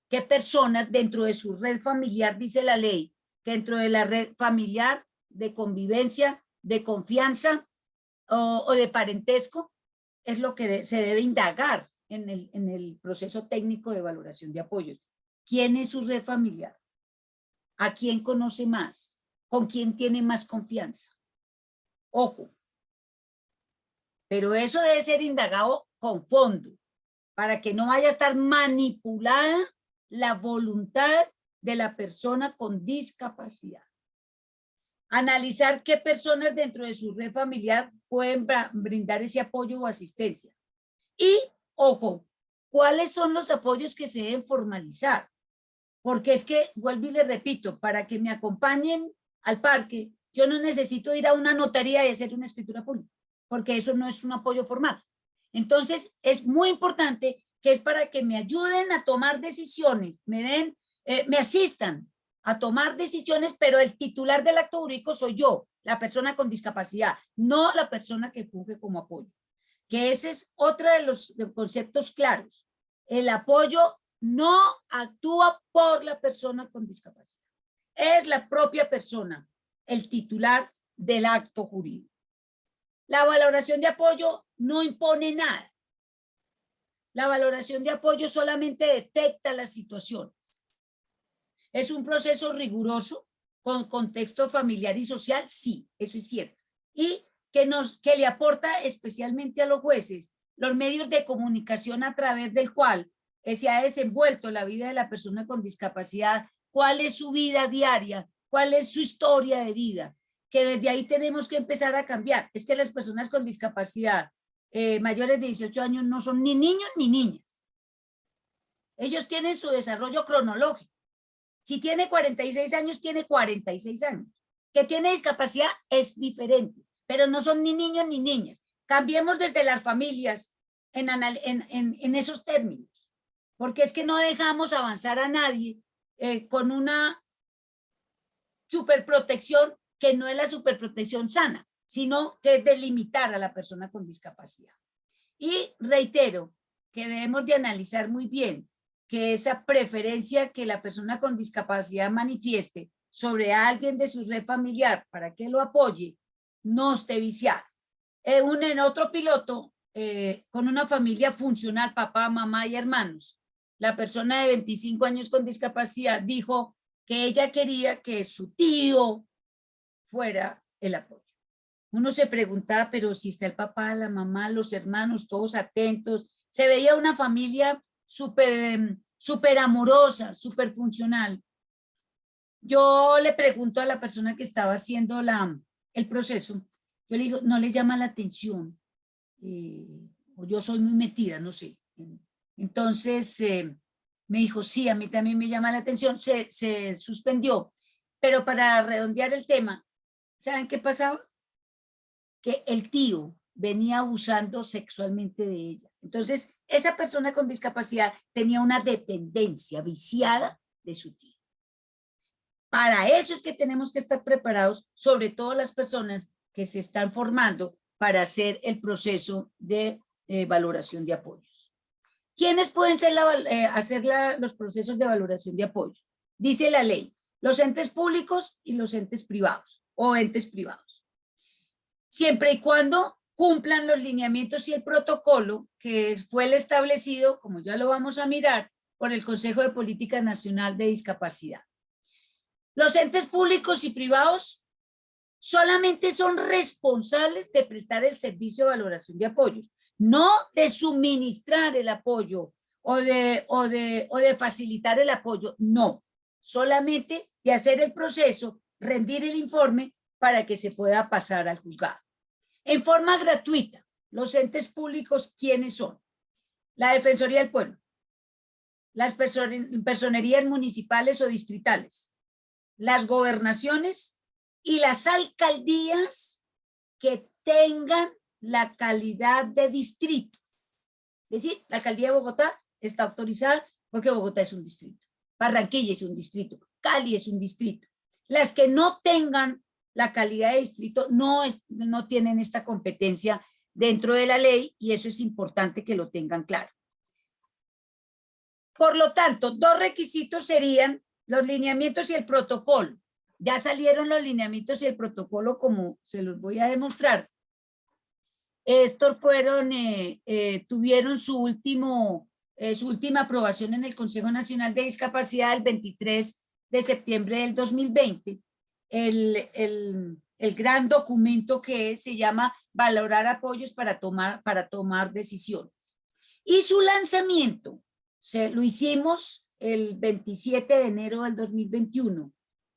¿Qué personas dentro de su red familiar, dice la ley, que dentro de la red familiar de convivencia, de confianza o, de parentesco, es lo que se debe indagar en el, en el proceso técnico de valoración de apoyos. ¿Quién es su red familiar? ¿A quién conoce más? ¿Con quién tiene más confianza? Ojo. Pero eso debe ser indagado con fondo, para que no vaya a estar manipulada la voluntad de la persona con discapacidad. Analizar qué personas dentro de su red familiar pueden brindar ese apoyo o asistencia. Y, ojo, ¿cuáles son los apoyos que se deben formalizar? Porque es que, vuelvo y le repito, para que me acompañen al parque, yo no necesito ir a una notaría y hacer una escritura pública, porque eso no es un apoyo formal. Entonces, es muy importante que es para que me ayuden a tomar decisiones, me den, eh, me asistan a tomar decisiones, pero el titular del acto jurídico soy yo, la persona con discapacidad, no la persona que funge como apoyo. Que ese es otro de los conceptos claros. El apoyo no actúa por la persona con discapacidad. Es la propia persona, el titular del acto jurídico. La valoración de apoyo no impone nada. La valoración de apoyo solamente detecta las situaciones. ¿Es un proceso riguroso con contexto familiar y social? Sí, eso es cierto. Y que, nos, que le aporta especialmente a los jueces los medios de comunicación a través del cual se ha desenvuelto la vida de la persona con discapacidad, cuál es su vida diaria, cuál es su historia de vida, que desde ahí tenemos que empezar a cambiar. Es que las personas con discapacidad eh, mayores de 18 años no son ni niños ni niñas. Ellos tienen su desarrollo cronológico. Si tiene 46 años, tiene 46 años. Que tiene discapacidad es diferente, pero no son ni niños ni niñas. Cambiemos desde las familias en, esos términos, porque es que no dejamos avanzar a nadie eh, con una superprotección que no es la superprotección sana, sino que es delimitar a la persona con discapacidad. Y reitero que debemos de analizar muy bien que esa preferencia que la persona con discapacidad manifieste sobre alguien de su red familiar para que lo apoye, no esté viciada. Eh, un, en otro piloto, eh, con una familia funcional, papá, mamá y hermanos, la persona de 25 años con discapacidad dijo que ella quería que su tío fuera el apoyo. Uno se preguntaba, pero si está el papá, la mamá, los hermanos, todos atentos, se veía una familia súper em, super amorosa, súper funcional. Yo le pregunto a la persona que estaba haciendo la, el proceso, yo le digo, no le llama la atención, eh, o yo soy muy metida, no sé. Entonces eh, me dijo, sí, a mí también me llama la atención, se, se suspendió. Pero para redondear el tema, ¿saben qué pasaba? Que el tío venía abusando sexualmente de ella. Entonces, esa persona con discapacidad tenía una dependencia viciada de su tío. Para eso es que tenemos que estar preparados, sobre todo las personas que se están formando para hacer el proceso de eh, valoración de apoyos. ¿Quiénes pueden ser eh, hacer los procesos de valoración de apoyos? Dice la ley, los entes públicos y los entes privados o entes privados. Siempre y cuando cumplan los lineamientos y el protocolo que fue el establecido, como ya lo vamos a mirar, por el Consejo de Política Nacional de Discapacidad. Los entes públicos y privados solamente son responsables de prestar el servicio de valoración de apoyos, no de suministrar el apoyo o de, o de, o de facilitar el apoyo, no, solamente de hacer el proceso, rendir el informe para que se pueda pasar al juzgado en forma gratuita. Los entes públicos, ¿quiénes son? La Defensoría del Pueblo, las personerías municipales o distritales, las gobernaciones y las alcaldías que tengan la calidad de distrito. Es decir, la alcaldía de Bogotá está autorizada porque Bogotá es un distrito. Barranquilla es un distrito. Cali es un distrito. Las que no tengan la calidad de distrito no, es, no tienen esta competencia dentro de la ley y eso es importante que lo tengan claro. Por lo tanto, dos requisitos serían los lineamientos y el protocolo. Ya salieron los lineamientos y el protocolo como se los voy a demostrar. Estos fueron, eh, eh, tuvieron su, último, eh, su última aprobación en el Consejo Nacional de Discapacidad el 23 de septiembre del 2020 el, gran documento que se llama Valorar apoyos para tomar, para tomar decisiones. Y su lanzamiento se, lo hicimos el 27 de enero del 2021.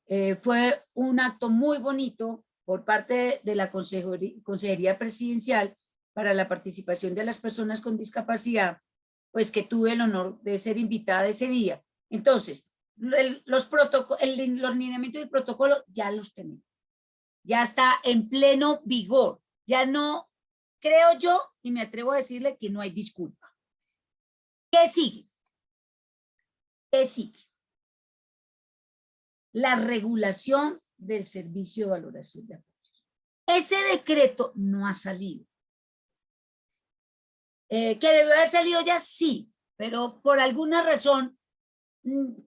Eh, fue un acto muy bonito por parte de la Consejería Presidencial para la participación de las personas con discapacidad, pues que tuve el honor de ser invitada ese día. Entonces, los, el, los lineamientos del protocolo ya los tenemos. Ya está en pleno vigor. Ya no, creo yo, y me atrevo a decirle que no hay disculpa. ¿Qué sigue? ¿Qué sigue? La regulación del servicio de valoración de apoyos. Ese decreto no ha salido. Eh, ¿Que debe haber salido ya? Sí, pero por alguna razón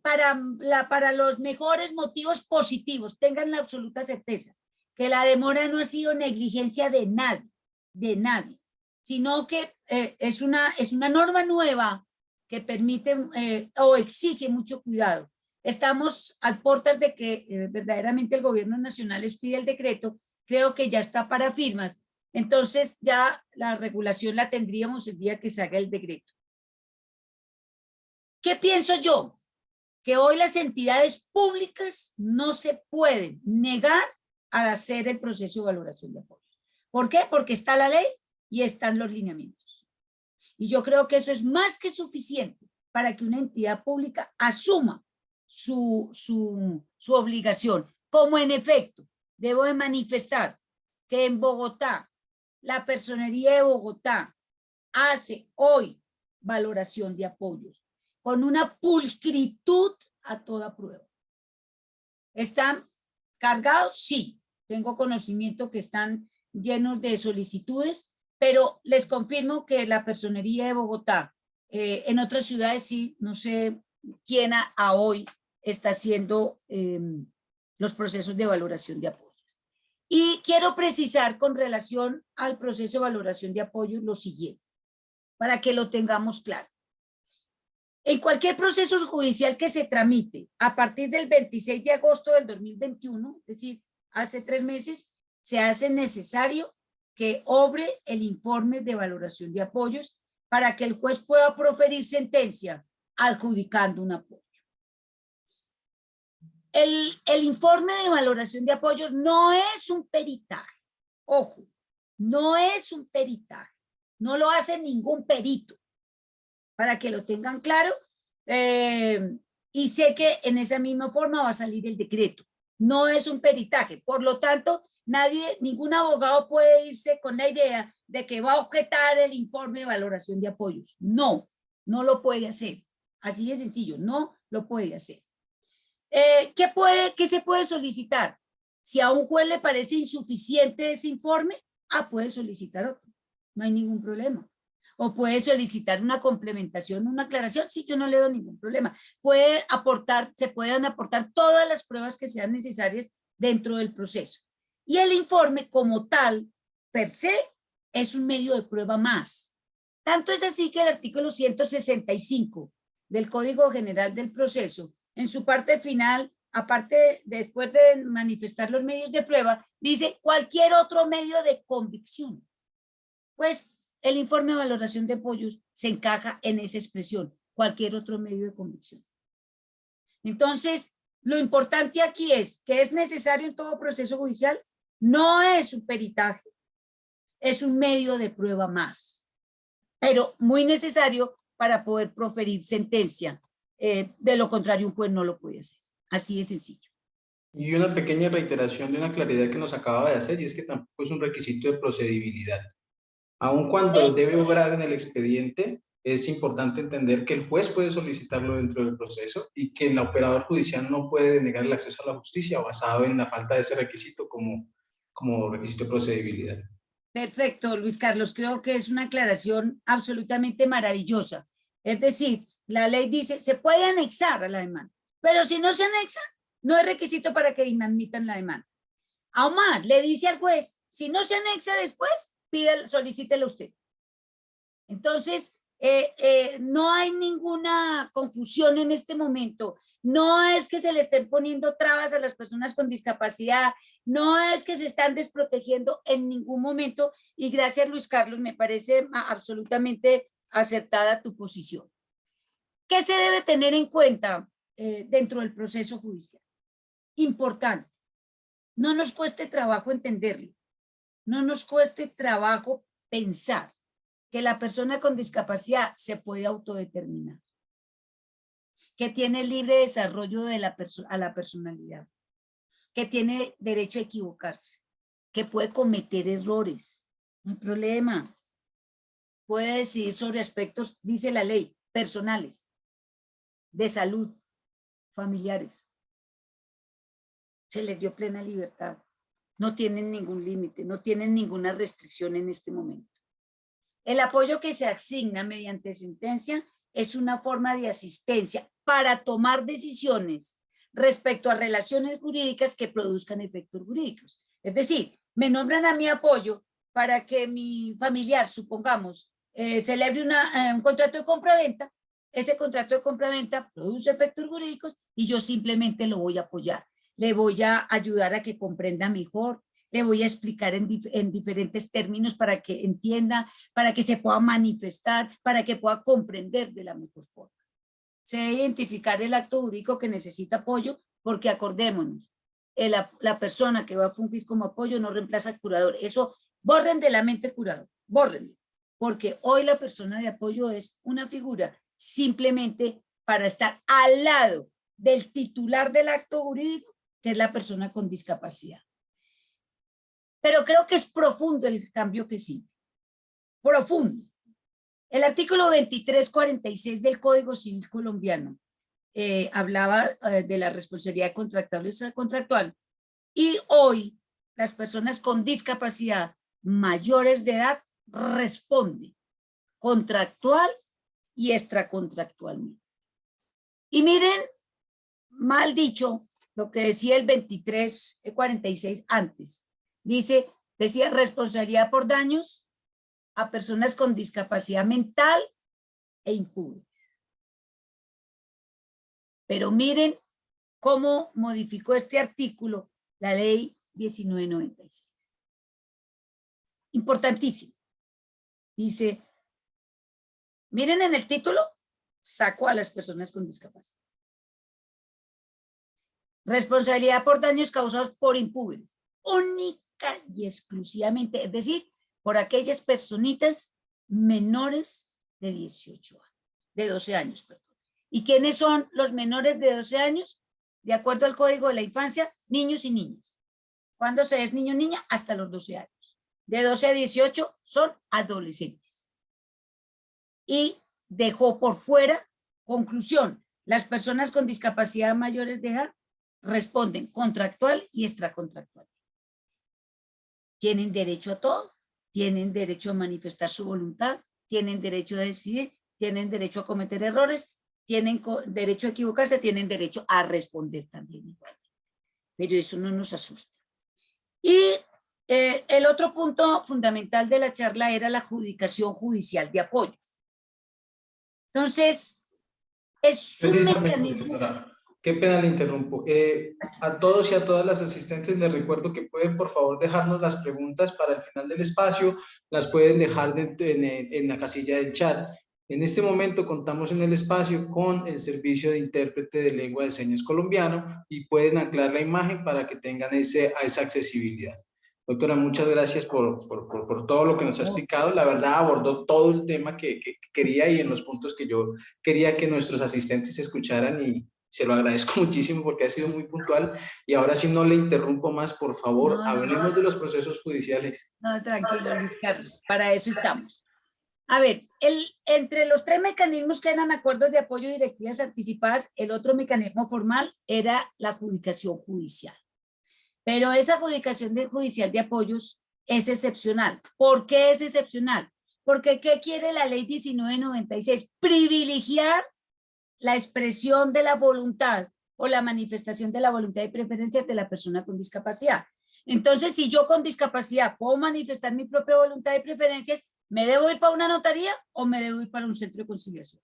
para, la, para los mejores motivos positivos, tengan la absoluta certeza que la demora no ha sido negligencia de nadie, de nadie, sino que eh, es, una, es una norma nueva que permite eh, o exige mucho cuidado. Estamos al portas de que eh, verdaderamente el gobierno nacional les pide el decreto, creo que ya está para firmas, entonces ya la regulación la tendríamos el día que se haga el decreto. ¿Qué pienso yo? Que hoy las entidades públicas no se pueden negar a hacer el proceso de valoración de apoyo. ¿Por qué? Porque está la ley y están los lineamientos. Y yo creo que eso es más que suficiente para que una entidad pública asuma su, su, su obligación. Como en efecto, debo de manifestar que en Bogotá, la personería de Bogotá hace hoy valoración de apoyos con una pulcritud a toda prueba. ¿Están cargados? Sí. Tengo conocimiento que están llenos de solicitudes, pero les confirmo que la personería de Bogotá, eh, en otras ciudades sí, no sé quién a, hoy está haciendo em, los procesos de valoración de apoyos. Y quiero precisar con relación al proceso de valoración de apoyos lo siguiente, para que lo tengamos claro. En cualquier proceso judicial que se tramite a partir del 26 de agosto del 2021, es decir, hace tres meses, se hace necesario que obre el informe de valoración de apoyos para que el juez pueda proferir sentencia adjudicando un apoyo. El, el informe de valoración de apoyos no es un peritaje, ojo, no es un peritaje, no lo hace ningún perito para que lo tengan claro. Eh, y sé que en esa misma forma va a salir el decreto. No es un peritaje. Por lo tanto, nadie, ningún abogado puede irse con la idea de que va a objetar el informe de valoración de apoyos. No, no lo puede hacer. Así de sencillo, no lo puede hacer. Eh, ¿qué, puede, ¿Qué se puede solicitar? Si a un juez le parece insuficiente ese informe, ah, puede solicitar otro. No hay ningún problema o puede solicitar una complementación, una aclaración, sí, yo no le doy ningún problema. Puede aportar, se pueden aportar todas las pruebas que sean necesarias dentro del proceso. Y el informe como tal, per se, es un medio de prueba más. Tanto es así que el artículo 165 del Código General del Proceso, en su parte final, aparte, después de manifestar los medios de prueba, dice cualquier otro medio de convicción. Pues el informe de valoración de apoyos se encaja en esa expresión, cualquier otro medio de convicción. Entonces, lo importante aquí es que es necesario en todo proceso judicial, no es un peritaje, es un medio de prueba más, pero muy necesario para poder proferir sentencia. Eh, de lo contrario, un juez no lo puede hacer. Así de sencillo. Y una pequeña reiteración de una claridad que nos acaba de hacer, y es que tampoco es un requisito de procedibilidad. Aun cuando debe obrar en el expediente, es importante entender que el juez puede solicitarlo dentro del proceso y que el operador judicial no puede denegar el acceso a la justicia basado en la falta de ese requisito como, como requisito de procedibilidad. Perfecto, Luis Carlos. Creo que es una aclaración absolutamente maravillosa. Es decir, la ley dice, se puede anexar a la demanda, pero si no se anexa, no es requisito para que inadmitan la demanda. Más, le dice al juez, si no se anexa después, pide, solicítelo usted. Entonces, eh, eh, no hay ninguna confusión en este momento. No es que se le estén poniendo trabas a las personas con discapacidad, no es que se están desprotegiendo en ningún momento y gracias Luis Carlos, me parece absolutamente acertada tu posición. ¿Qué se debe tener en cuenta eh, dentro del proceso judicial? Importante, no nos cueste trabajo entenderlo no nos cueste trabajo pensar que la persona con discapacidad se puede autodeterminar, que tiene libre desarrollo a la personalidad, que tiene derecho a equivocarse, que puede cometer errores, no hay problema. Puede decidir sobre aspectos, dice la ley, personales, de salud, familiares. Se les dio plena libertad no tienen ningún límite, no tienen ninguna restricción en este momento. El apoyo que se asigna mediante sentencia es una forma de asistencia para tomar decisiones respecto a relaciones jurídicas que produzcan efectos jurídicos. Es decir, me nombran a mi apoyo para que mi familiar, supongamos, eh, celebre una, eh, un contrato de compra-venta, ese contrato de compra-venta produce efectos jurídicos y yo simplemente lo voy a apoyar. Le voy a ayudar a que comprenda mejor, le voy a explicar en, en, diferentes términos para que entienda, para que se pueda manifestar, para que pueda comprender de la mejor forma. Se debe identificar el acto jurídico que necesita apoyo, porque acordémonos, la, persona que va a fungir como apoyo no reemplaza al curador. Eso borren de la mente curador, borren, porque hoy la persona de apoyo es una figura simplemente para estar al lado del titular del acto jurídico, es la persona con discapacidad. Pero creo que es profundo el cambio que sigue. Profundo. El artículo 2346 del Código Civil colombiano eh, hablaba eh, de la responsabilidad contractual y contractual. Y hoy las personas con discapacidad mayores de edad responden contractual y extracontractualmente. Y miren, mal dicho, lo que decía el 2346 antes. Dice, decía responsabilidad por daños a personas con discapacidad mental e impúberes. Pero miren cómo modificó este artículo la ley 1996. Importantísimo. Dice, miren en el título, sacó a las personas con discapacidad. Responsabilidad por daños causados por impúberes. Única y exclusivamente, es decir, por aquellas personitas menores de 18 años, de 12 años, perdón. ¿Y quiénes son los menores de 12 años? De acuerdo al Código de la Infancia, niños y niñas. ¿Cuándo se es niño o niña? Hasta los 12 años. De 12 a 18 son adolescentes. Y dejó por fuera, conclusión, las personas con discapacidad mayores de edad responden contractual y extracontractual tienen derecho a todo, tienen derecho a manifestar su voluntad, tienen derecho a decidir, tienen derecho a cometer errores, tienen derecho a equivocarse, tienen derecho a responder también Pero eso no nos asusta. Y eh, el otro punto fundamental de la charla era la adjudicación judicial de apoyos. Entonces, es un mecanismo... Qué pena le interrumpo. Eh, a todos y a todas las asistentes les recuerdo que pueden por favor dejarnos las preguntas para el final del espacio, las pueden dejar en, la casilla del chat. En este momento contamos en el espacio con el servicio de intérprete de lengua de señas colombiano y pueden anclar la imagen para que tengan ese, esa accesibilidad. Doctora, muchas gracias por, por, por, todo lo que nos ha explicado. La verdad abordó todo el tema que, que, quería y en los puntos que yo quería que nuestros asistentes escucharan y, se lo agradezco muchísimo porque ha sido muy puntual y ahora sí no le interrumpo más, por favor, hablemos de los procesos judiciales. No, tranquilo, Luis Carlos, para eso estamos. A ver, el, entre los tres mecanismos que eran acuerdos de apoyo y directivas anticipadas, el otro mecanismo formal era la adjudicación judicial. Pero esa adjudicación de judicial de apoyos es excepcional. ¿Por qué es excepcional? Porque ¿qué quiere la ley 1996? Privilegiar la expresión de la voluntad o la manifestación de la voluntad y preferencias de la persona con discapacidad. Entonces, si yo con discapacidad puedo manifestar mi propia voluntad y preferencias, ¿me debo ir para una notaría o me debo ir para un centro de conciliación?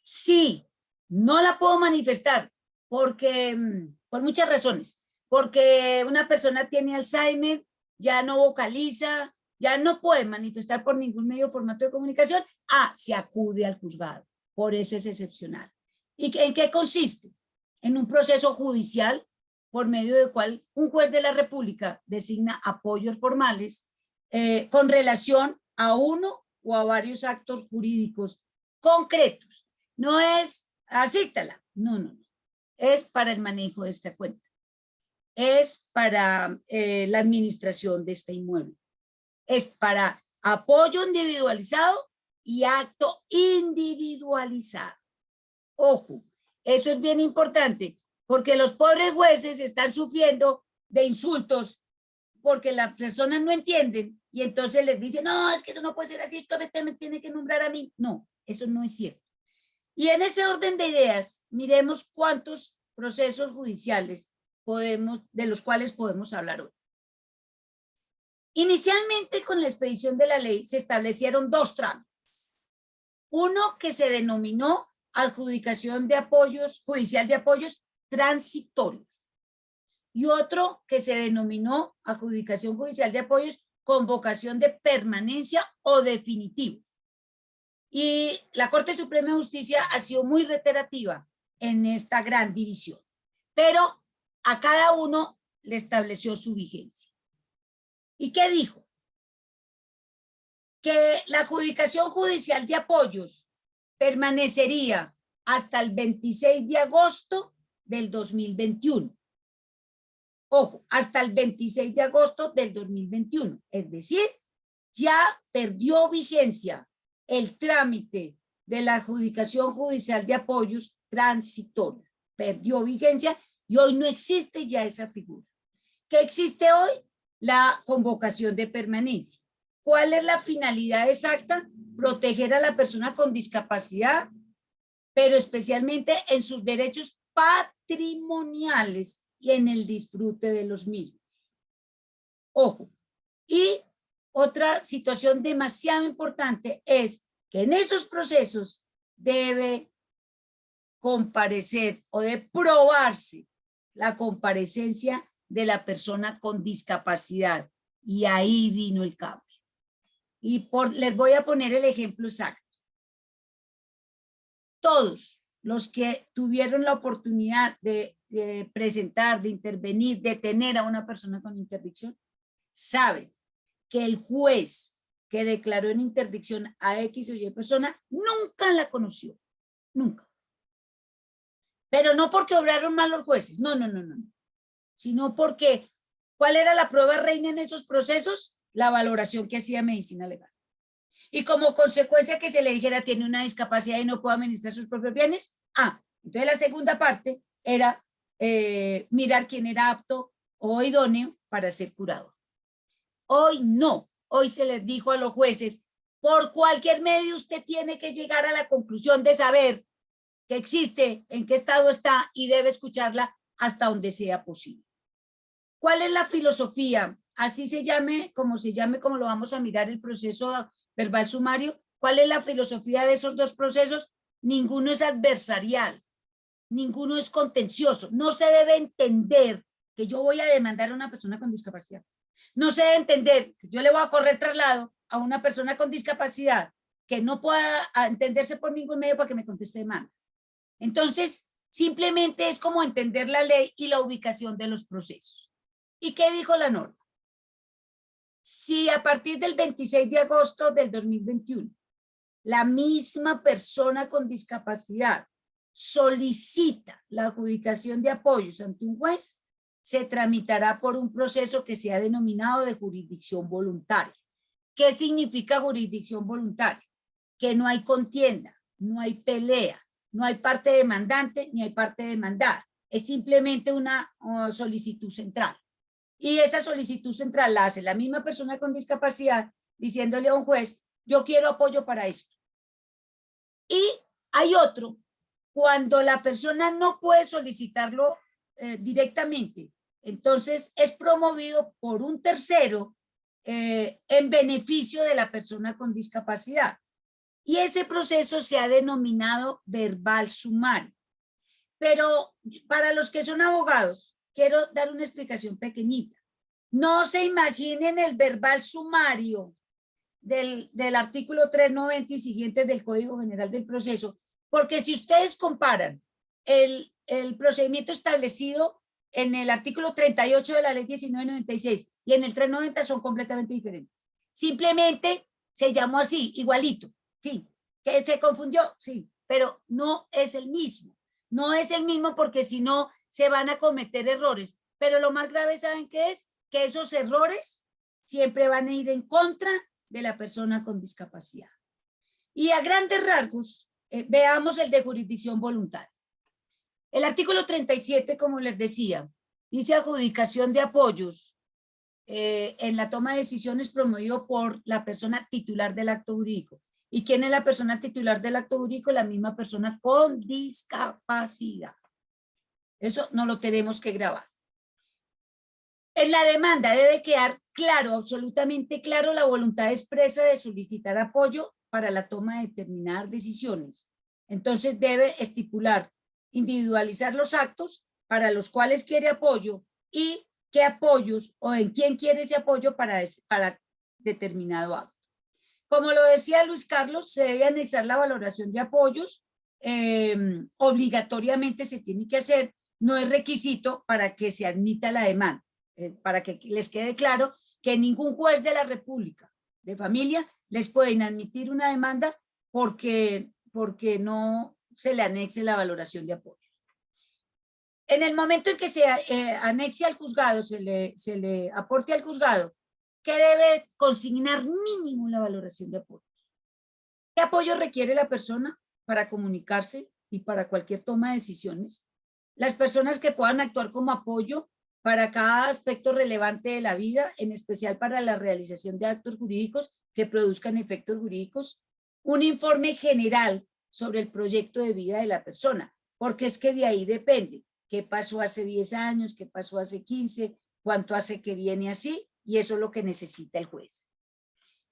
Si no la puedo manifestar porque, mm, por muchas razones, porque una persona tiene Alzheimer, ya no vocaliza, ya no puede manifestar por ningún medio o formato de comunicación, ah, se acude al juzgado. Por eso es excepcional. ¿Y en qué consiste? En un proceso judicial por medio del cual un juez de la República designa apoyos formales eh, con relación a uno o a varios actos jurídicos concretos. No es, asístala, no, no, no. Es para el manejo de esta cuenta. Es para eh, la administración de este inmueble. Es para apoyo individualizado y acto individualizado. Ojo, eso es bien importante, porque los pobres jueces están sufriendo de insultos porque las personas no entienden y entonces les dicen, no, es que eso no puede ser así, es que me tiene que nombrar a mí. No, eso no es cierto. Y en ese orden de ideas, miremos cuántos procesos judiciales podemos, de los cuales podemos hablar hoy. Inicialmente con la expedición de la ley se establecieron dos trámites. Uno que se denominó adjudicación de apoyos, judicial de apoyos transitorios. Y otro que se denominó adjudicación judicial de apoyos con vocación de permanencia o definitivos. Y la Corte Suprema de Justicia ha sido muy reiterativa en esta gran división. Pero a cada uno le estableció su vigencia. ¿Y qué dijo? Que la adjudicación judicial de apoyos permanecería hasta el 26 de agosto del 2021. Ojo, hasta el 26 de agosto del 2021. Es decir, ya perdió vigencia el trámite de la adjudicación judicial de apoyos transitorios. Perdió vigencia y hoy no existe ya esa figura. ¿Qué existe hoy? La convocación de permanencia. ¿Cuál es la finalidad exacta? Proteger a la persona con discapacidad, pero especialmente en sus derechos patrimoniales y en el disfrute de los mismos. Ojo. Y otra situación demasiado importante es que en esos procesos debe comparecer o de probarse la comparecencia de la persona con discapacidad. Y ahí vino el cambio. Y por, les voy a poner el ejemplo exacto. Todos los que tuvieron la oportunidad de, de presentar, de intervenir, de tener a una persona con interdicción, saben que el juez que declaró en interdicción a X o Y persona nunca la conoció, nunca. Pero no porque obraron mal los jueces, no, no, no, no, sino porque, ¿cuál era la prueba reina en esos procesos? La valoración que hacía medicina legal. Y como consecuencia que se le dijera tiene una discapacidad y no puede administrar sus propios bienes, ah, entonces la segunda parte era eh, mirar quién era apto o idóneo para ser curado. Hoy no, hoy se les dijo a los jueces, por cualquier medio usted tiene que llegar a la conclusión de saber que existe, en qué estado está y debe escucharla hasta donde sea posible. ¿Cuál es la filosofía? Así se llame, como se llame, como lo vamos a mirar el proceso verbal sumario. ¿Cuál es la filosofía de esos dos procesos? Ninguno es adversarial, ninguno es contencioso. No se debe entender que yo voy a demandar a una persona con discapacidad. No se debe entender que yo le voy a correr traslado a una persona con discapacidad que no pueda entenderse por ningún medio para que me conteste demanda. Entonces, simplemente es como entender la ley y la ubicación de los procesos. ¿Y qué dijo la norma? Si a partir del 26 de agosto del 2021, la misma persona con discapacidad solicita la adjudicación de apoyos ante un juez, se tramitará por un proceso que se ha denominado de jurisdicción voluntaria. ¿Qué significa jurisdicción voluntaria? Que no hay contienda, no hay pelea, no hay parte demandante ni hay parte demandada. Es simplemente una uh, solicitud central. Y esa solicitud central la hace la misma persona con discapacidad diciéndole a un juez, yo quiero apoyo para esto. Y hay otro, cuando la persona no puede solicitarlo eh, directamente, entonces es promovido por un tercero eh, en beneficio de la persona con discapacidad. Y ese proceso se ha denominado verbal sumario. Pero para los que son abogados, quiero dar una explicación pequeñita. No se imaginen el verbal sumario del, del artículo 390 y siguientes del Código General del Proceso, porque si ustedes comparan el, el procedimiento establecido en el artículo 38 de la ley 1996 y en el 390 son completamente diferentes. Simplemente se llamó así, igualito. Sí, que se confundió, sí, pero no es el mismo. No es el mismo porque si no se van a cometer errores. Pero lo más grave, ¿saben qué es? Que esos errores siempre van a ir en contra de la persona con discapacidad. Y a grandes rasgos, eh, veamos el de jurisdicción voluntaria. El artículo 37, como les decía, dice adjudicación de apoyos eh, en la toma de decisiones promovido por la persona titular del acto jurídico. ¿Y quién es la persona titular del acto jurídico? La misma persona con discapacidad. Eso no lo tenemos que grabar. En la demanda debe quedar claro, absolutamente claro la voluntad expresa de solicitar apoyo para la toma de determinadas decisiones. Entonces debe estipular, individualizar los actos para los cuales quiere apoyo y qué apoyos o en quién quiere ese apoyo para, para determinado acto. Como lo decía Luis Carlos, se debe anexar la valoración de apoyos, em, obligatoriamente se tiene que hacer, no es requisito para que se admita la demanda, eh, para que les quede claro que ningún juez de la República de familia les puede admitir una demanda porque, porque no se le anexe la valoración de apoyo. En el momento en que se eh, anexe al juzgado, se le, se le aporte al juzgado, que debe consignar mínimo la valoración de apoyo. ¿Qué apoyo requiere la persona para comunicarse y para cualquier toma de decisiones? Las personas que puedan actuar como apoyo para cada aspecto relevante de la vida, en especial para la realización de actos jurídicos que produzcan efectos jurídicos. Un informe general sobre el proyecto de vida de la persona, porque es que de ahí depende qué pasó hace 10 años, qué pasó hace 15, cuánto hace que viene así, y eso es lo que necesita el juez.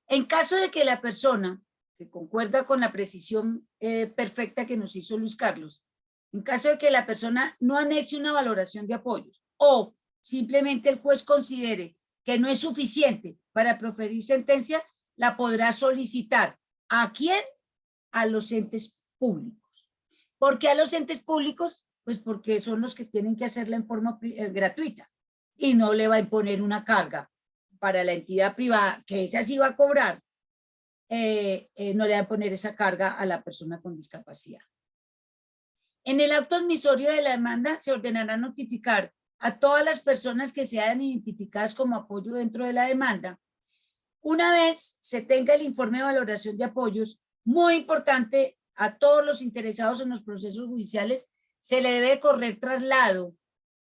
En caso de que la persona, que concuerda con la precisión eh, perfecta que nos hizo Luis Carlos, en caso de que la persona no anexe una valoración de apoyos o simplemente el juez considere que no es suficiente para proferir sentencia, la podrá solicitar. ¿A quién? A los entes públicos. ¿Por qué a los entes públicos? Pues porque son los que tienen que hacerla en forma eh, gratuita y no le va a imponer una carga para la entidad privada, que esa sí va a cobrar, eh, eh, no le va a poner esa carga a la persona con discapacidad. En el acto admisorio de la demanda se ordenará notificar a todas las personas que sean identificadas como apoyo dentro de la demanda. Una vez se tenga el informe de valoración de apoyos, muy importante a todos los interesados en los procesos judiciales, se le debe correr traslado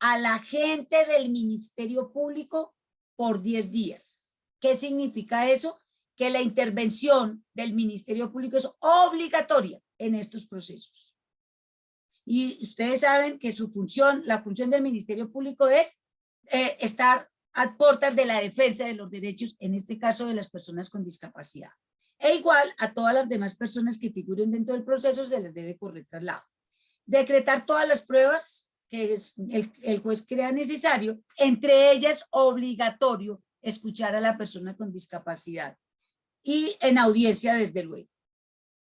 a la gente del Ministerio Público por 10 días. ¿Qué significa eso? Que la intervención del Ministerio Público es obligatoria en estos procesos. Y ustedes saben que su función, la función del Ministerio Público es eh, estar a puertas de la defensa de los derechos, en este caso de las personas con discapacidad. E igual a todas las demás personas que figuren dentro del proceso se les debe correr traslado. Decretar todas las pruebas que el, el juez crea necesario, entre ellas obligatorio escuchar a la persona con discapacidad y en audiencia desde luego.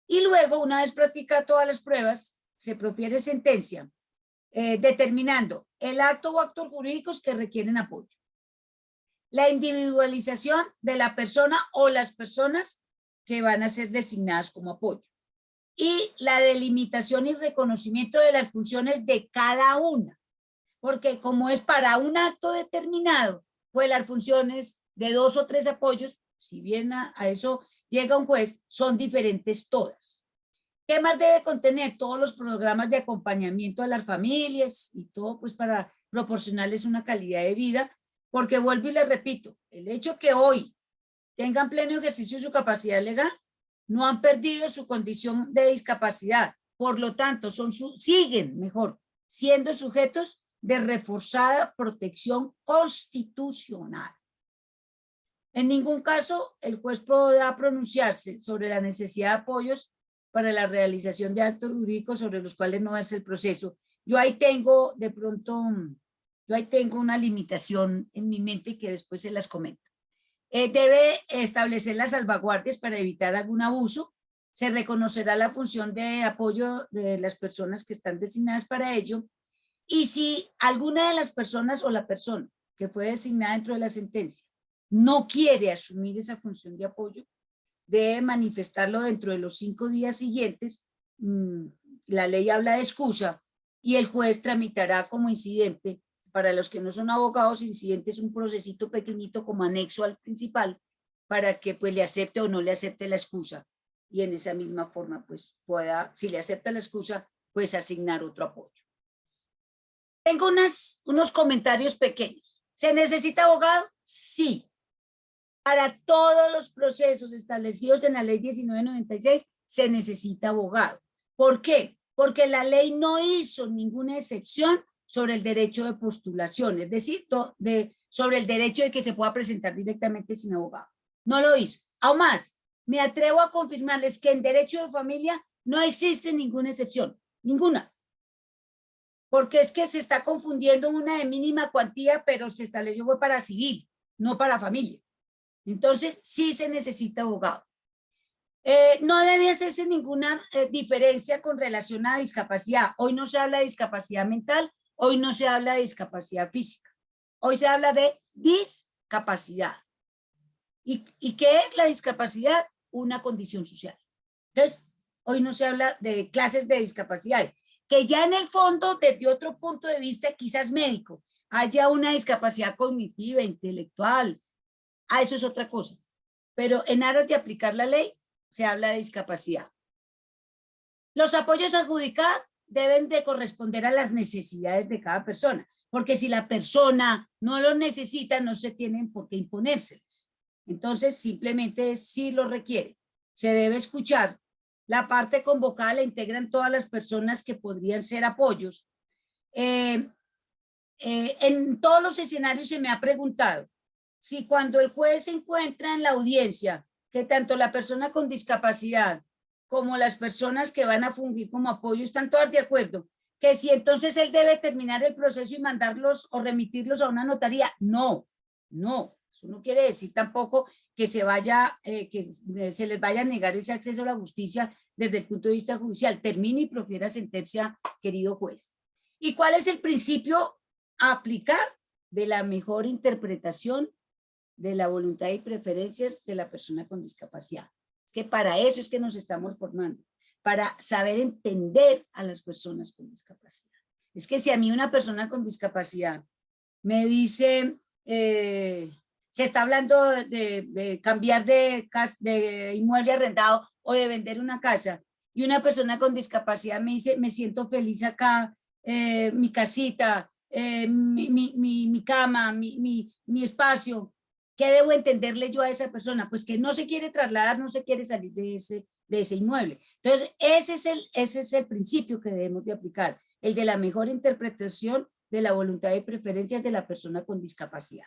Y luego, una vez practica todas las pruebas, se profiere sentencia eh, determinando el acto o actos jurídicos que requieren apoyo. La individualización de la persona o las personas que van a ser designadas como apoyo. Y la delimitación y reconocimiento de las funciones de cada una. Porque como es para un acto determinado, pues las funciones de dos o tres apoyos, si bien a eso llega un juez, son diferentes todas. ¿Qué más debe contener? Todos los programas de acompañamiento a las familias y todo pues para proporcionarles una calidad de vida, porque vuelvo y les repito, el hecho que hoy tengan pleno ejercicio de su capacidad legal, no han perdido su condición de discapacidad, por lo tanto son su, siguen mejor siendo sujetos de reforzada protección constitucional. En ningún caso el juez podrá pronunciarse sobre la necesidad de apoyos para la realización de actos jurídicos sobre los cuales no es el proceso. Yo ahí tengo de pronto, yo ahí tengo una limitación en mi mente que después se las comento. Eh, debe establecer las salvaguardias para evitar algún abuso. Se reconocerá la función de apoyo de las personas que están designadas para ello. Y si alguna de las personas o la persona que fue designada dentro de la sentencia no quiere asumir esa función de apoyo, debe manifestarlo dentro de los cinco días siguientes. Mm, la ley habla de excusa y el juez tramitará como incidente, para los que no son abogados, incidentes un procesito pequeñito como anexo al principal, para que pues le acepte o no le acepte la excusa. Y en esa misma forma pues pueda, si le acepta la excusa, pues asignar otro apoyo. Tengo unas, unos comentarios pequeños. ¿Se necesita abogado? Sí para todos los procesos establecidos en la ley 1996 se necesita abogado. ¿Por qué? Porque la ley no hizo ninguna excepción sobre el derecho de postulación, es decir, de, sobre el derecho de que se pueda presentar directamente sin abogado. No lo hizo. Aún más, me atrevo a confirmarles que en derecho de familia no existe ninguna excepción, ninguna. Porque es que se está confundiendo una de mínima cuantía, pero se estableció para civil, no para familia. Entonces, sí se necesita abogado. Eh, no debe hacerse ninguna eh, diferencia con relación a discapacidad. Hoy no se habla de discapacidad mental, hoy no se habla de discapacidad física. Hoy se habla de discapacidad. ¿Y, ¿Y qué es la discapacidad? Una condición social. Entonces, hoy no se habla de clases de discapacidades, que ya en el fondo, desde otro punto de vista, quizás médico, haya una discapacidad cognitiva, intelectual, ah, eso es otra cosa. Pero en aras de aplicar la ley, se habla de discapacidad. Los apoyos adjudicados deben de corresponder a las necesidades de cada persona, porque si la persona no los necesita, no se tienen por qué imponérseles. Entonces, simplemente si lo requiere. Se debe escuchar. La parte convocada la integran todas las personas que podrían ser apoyos. Eh, eh, en todos los escenarios se me ha preguntado si cuando el juez se encuentra en la audiencia que tanto la persona con discapacidad como las personas que van a fungir como apoyo están todas de acuerdo, que si entonces él debe terminar el proceso y mandarlos o remitirlos a una notaría, no, no, eso no quiere decir tampoco que se vaya, eh, que se les vaya a negar ese acceso a la justicia desde el punto de vista judicial. Termine y profiera sentencia, querido juez. ¿Y cuál es el principio a aplicar de la mejor interpretación de la voluntad y preferencias de la persona con discapacidad. Es que para eso es que nos estamos formando, para saber entender a las personas con discapacidad. Es que si a mí una persona con discapacidad me dice, eh, se está hablando de, cambiar de, de inmueble arrendado o de vender una casa, y una persona con discapacidad me dice, me siento feliz acá, eh, mi casita, eh, mi, mi, mi, cama, mi, mi espacio, ¿Qué debo entenderle yo a esa persona? Pues que no se quiere trasladar, no se quiere salir de ese, de ese inmueble. Entonces, ese es, el, ese es el principio que debemos de aplicar, el de la mejor interpretación de la voluntad y preferencias de la persona con discapacidad.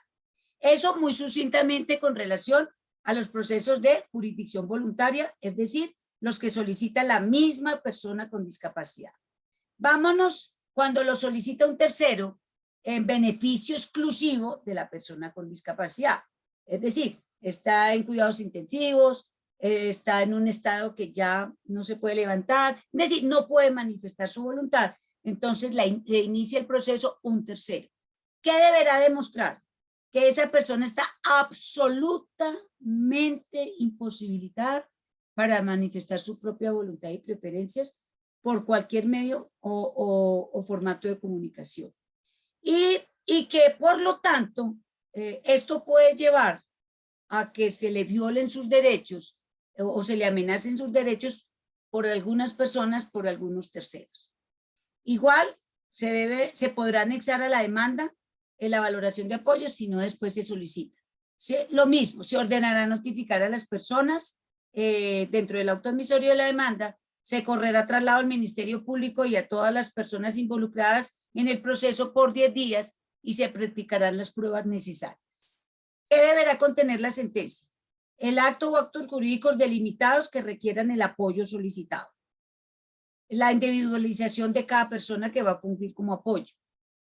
Eso muy sucintamente con relación a los procesos de jurisdicción voluntaria, es decir, los que solicita la misma persona con discapacidad. Vámonos cuando lo solicita un tercero en beneficio exclusivo de la persona con discapacidad. Es decir, está en cuidados intensivos, eh, está en un estado que ya no se puede levantar, es decir, no puede manifestar su voluntad. Entonces le inicia el proceso un tercero. ¿Qué deberá demostrar? Que esa persona está absolutamente imposibilitada para manifestar su propia voluntad y preferencias por cualquier medio o, formato de comunicación. Y, y que por lo tanto eh, esto puede llevar a que se le violen sus derechos o, se le amenacen sus derechos por algunas personas, por algunos terceros. Igual se, debe, se podrá anexar a la demanda en la valoración de apoyo si no después se solicita. lo mismo, se ordenará notificar a las personas eh, dentro del auto admisorio de la demanda, se correrá traslado al Ministerio Público y a todas las personas involucradas en el proceso por 10 días y se practicarán las pruebas necesarias. ¿Qué deberá contener la sentencia? El acto o actos jurídicos delimitados que requieran el apoyo solicitado. La individualización de cada persona que va a fungir como apoyo.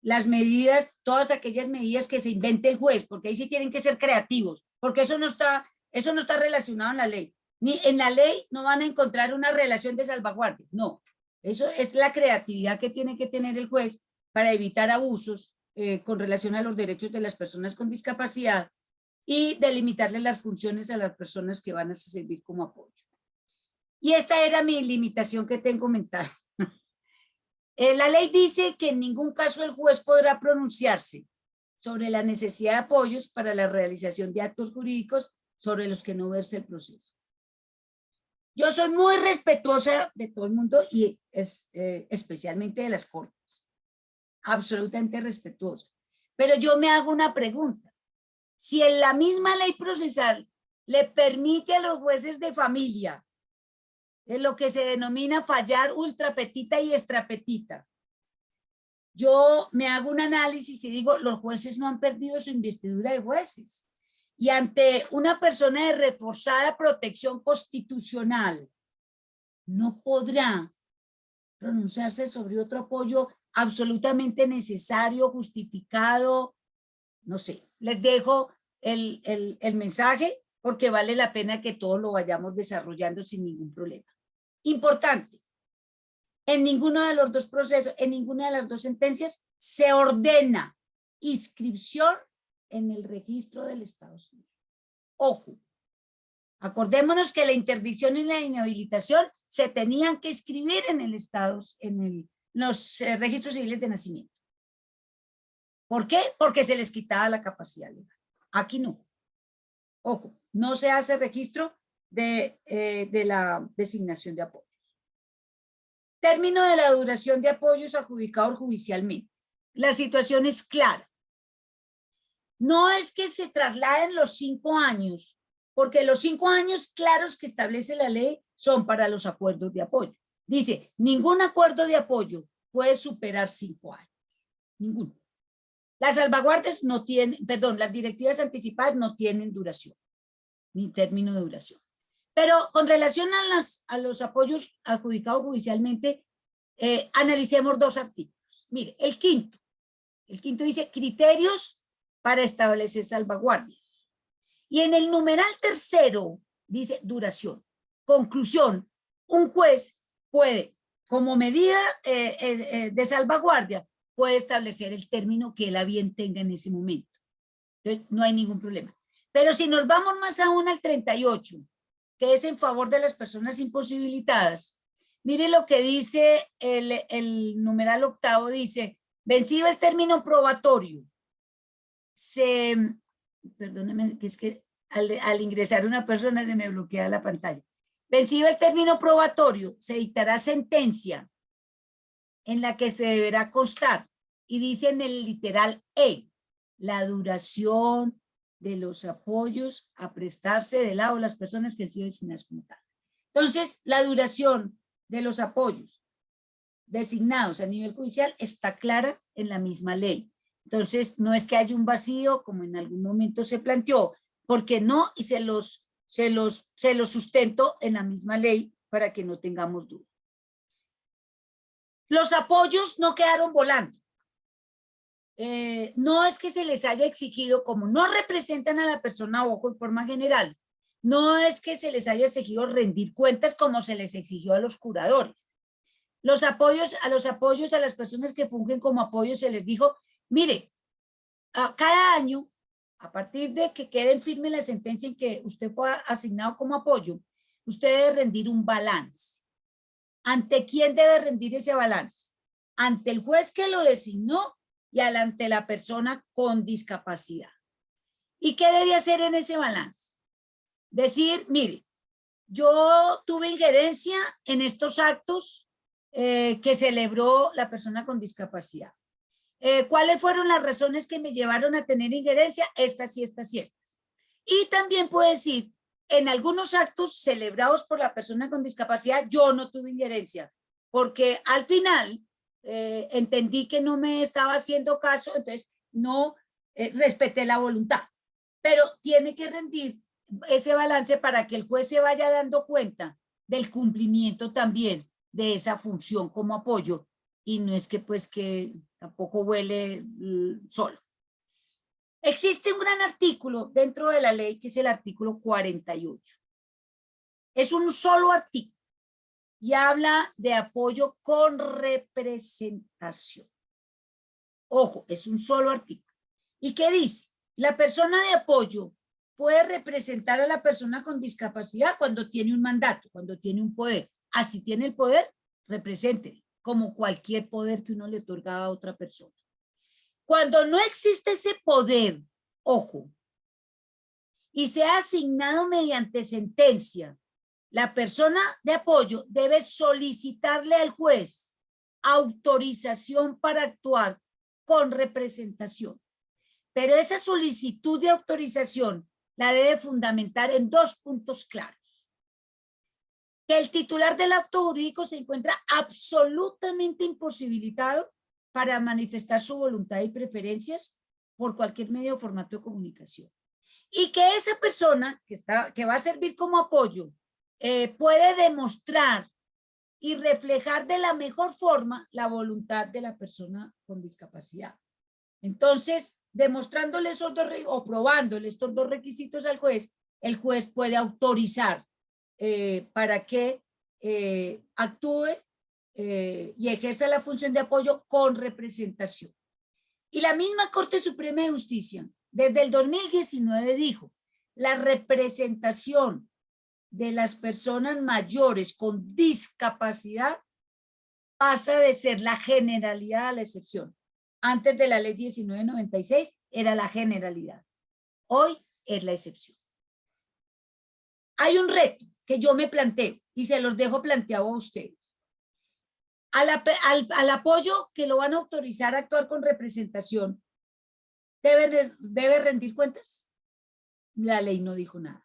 Las medidas, todas aquellas medidas que se invente el juez, porque ahí sí tienen que ser creativos, porque eso no está, eso no está relacionado en la ley. Ni en la ley no van a encontrar una relación de salvaguardia, no. Eso es la creatividad que tiene que tener el juez para evitar abusos eh, con relación a los derechos de las personas con discapacidad y delimitarle las funciones a las personas que van a servir como apoyo. Y esta era mi limitación que tengo mental. Eh, la ley dice que en ningún caso el juez podrá pronunciarse sobre la necesidad de apoyos para la realización de actos jurídicos sobre los que no verse el proceso. Yo soy muy respetuosa de todo el mundo y es, eh, especialmente de las cortes absolutamente respetuosa. Pero yo me hago una pregunta. Si en la misma ley procesal le permite a los jueces de familia en lo que se denomina fallar ultrapetita y extrapetita, yo me hago un análisis y digo, los jueces no han perdido su investidura de jueces. Y ante una persona de reforzada protección constitucional, no podrá pronunciarse sobre otro apoyo absolutamente necesario, justificado, no sé. Les dejo el, el, mensaje porque vale la pena que todos lo vayamos desarrollando sin ningún problema. Importante, en ninguno de los dos procesos, en ninguna de las dos sentencias, se ordena inscripción en el registro del Estado. Ojo, acordémonos que la interdicción y la inhabilitación se tenían que escribir en el Estado, en el, los eh, registros civiles de nacimiento. ¿Por qué? Porque se les quitaba la capacidad legal. Aquí no. Ojo, no se hace registro de, eh, de la designación de apoyo. Término de la duración de apoyos adjudicados judicialmente. La situación es clara. No es que se trasladen los cinco años, porque los cinco años claros que establece la ley son para los acuerdos de apoyo. Dice, ningún acuerdo de apoyo puede superar cinco años. Ninguno. Las salvaguardias no tienen, perdón, las directivas anticipadas no tienen duración, ni término de duración. Pero con relación a, las, a los apoyos adjudicados judicialmente, eh, analicemos dos artículos. Mire, el quinto. El quinto dice criterios para establecer salvaguardias. Y en el numeral tercero dice duración. Conclusión, un juez puede, como medida eh, eh, de salvaguardia, puede establecer el término que él a bien tenga en ese momento. Entonces, no hay ningún problema. Pero si nos vamos más aún al 38, que es en favor de las personas imposibilitadas. Mire lo que dice el, el numeral octavo, dice, vencido el término probatorio, se, perdóneme, que es que al, al ingresar una persona se me bloquea la pantalla. Vencido el término probatorio, se dictará sentencia en la que se deberá constar, y dice en el literal E, la duración, de los apoyos a prestarse de lado a las personas que han sido designadas como tal. Entonces, la duración de los apoyos designados a nivel judicial está clara en la misma ley. Entonces, no es que haya un vacío, como en algún momento se planteó, porque no, y se los, se los, se los sustento en la misma ley para que no tengamos duda. Los apoyos no quedaron volando. Eh, no es que se les haya exigido, como no representan a la persona ojo en forma general, no es que se les haya exigido rendir cuentas como se les exigió a los curadores. Los apoyos, a los apoyos a las personas que fungen como apoyos se les dijo, mire, cada año, a partir de que quede en firme la sentencia en que usted fue asignado como apoyo, usted debe rendir un balance. ¿Ante quién debe rendir ese balance? Ante el juez que lo designó y ante la persona con discapacidad. ¿Y qué debe hacer en ese balance? Decir, mire, yo tuve injerencia en estos actos eh, que celebró la persona con discapacidad. Eh, ¿Cuáles fueron las razones que me llevaron a tener injerencia? Estas y estas y estas. Y también puede decir, en algunos actos celebrados por la persona con discapacidad, yo no tuve injerencia, porque al final eh, entendí que no me estaba haciendo caso, entonces no eh, respeté la voluntad. Pero tiene que rendir ese balance para que el juez se vaya dando cuenta del cumplimiento también de esa función como apoyo y no es que pues que tampoco huele solo. Existe un gran artículo dentro de la ley que es el artículo 48. Es un solo artículo y habla de apoyo con representación. Ojo, es un solo artículo. ¿Y qué dice? La persona de apoyo puede representar a la persona con discapacidad cuando tiene un mandato, cuando tiene un poder. Así tiene el poder, represente, como cualquier poder que uno le otorga a otra persona. Cuando no existe ese poder, ojo, y se ha asignado mediante sentencia la persona de apoyo debe solicitarle al juez autorización para actuar con representación. Pero esa solicitud de autorización la debe fundamentar en dos puntos claros. Que el titular del acto jurídico se encuentra absolutamente imposibilitado para manifestar su voluntad y preferencias por cualquier medio o formato de comunicación. Y que esa persona que, está, que va a servir como apoyo eh, puede demostrar y reflejar de la mejor forma la voluntad de la persona con discapacidad. Entonces, demostrándole esos dos, o probándole estos dos requisitos al juez, el juez puede autorizar eh, para que eh, actúe eh, y ejerza la función de apoyo con representación. Y la misma Corte Suprema de Justicia, desde el 2019 dijo, la representación de las personas mayores con discapacidad pasa de ser la generalidad a la excepción. Antes de la ley 1996 era la generalidad. Hoy es la excepción. Hay un reto que yo me planteo y se los dejo planteado a ustedes. Al, al, apoyo que lo van a autorizar a actuar con representación, ¿debe, ¿debe rendir cuentas? La ley no dijo nada.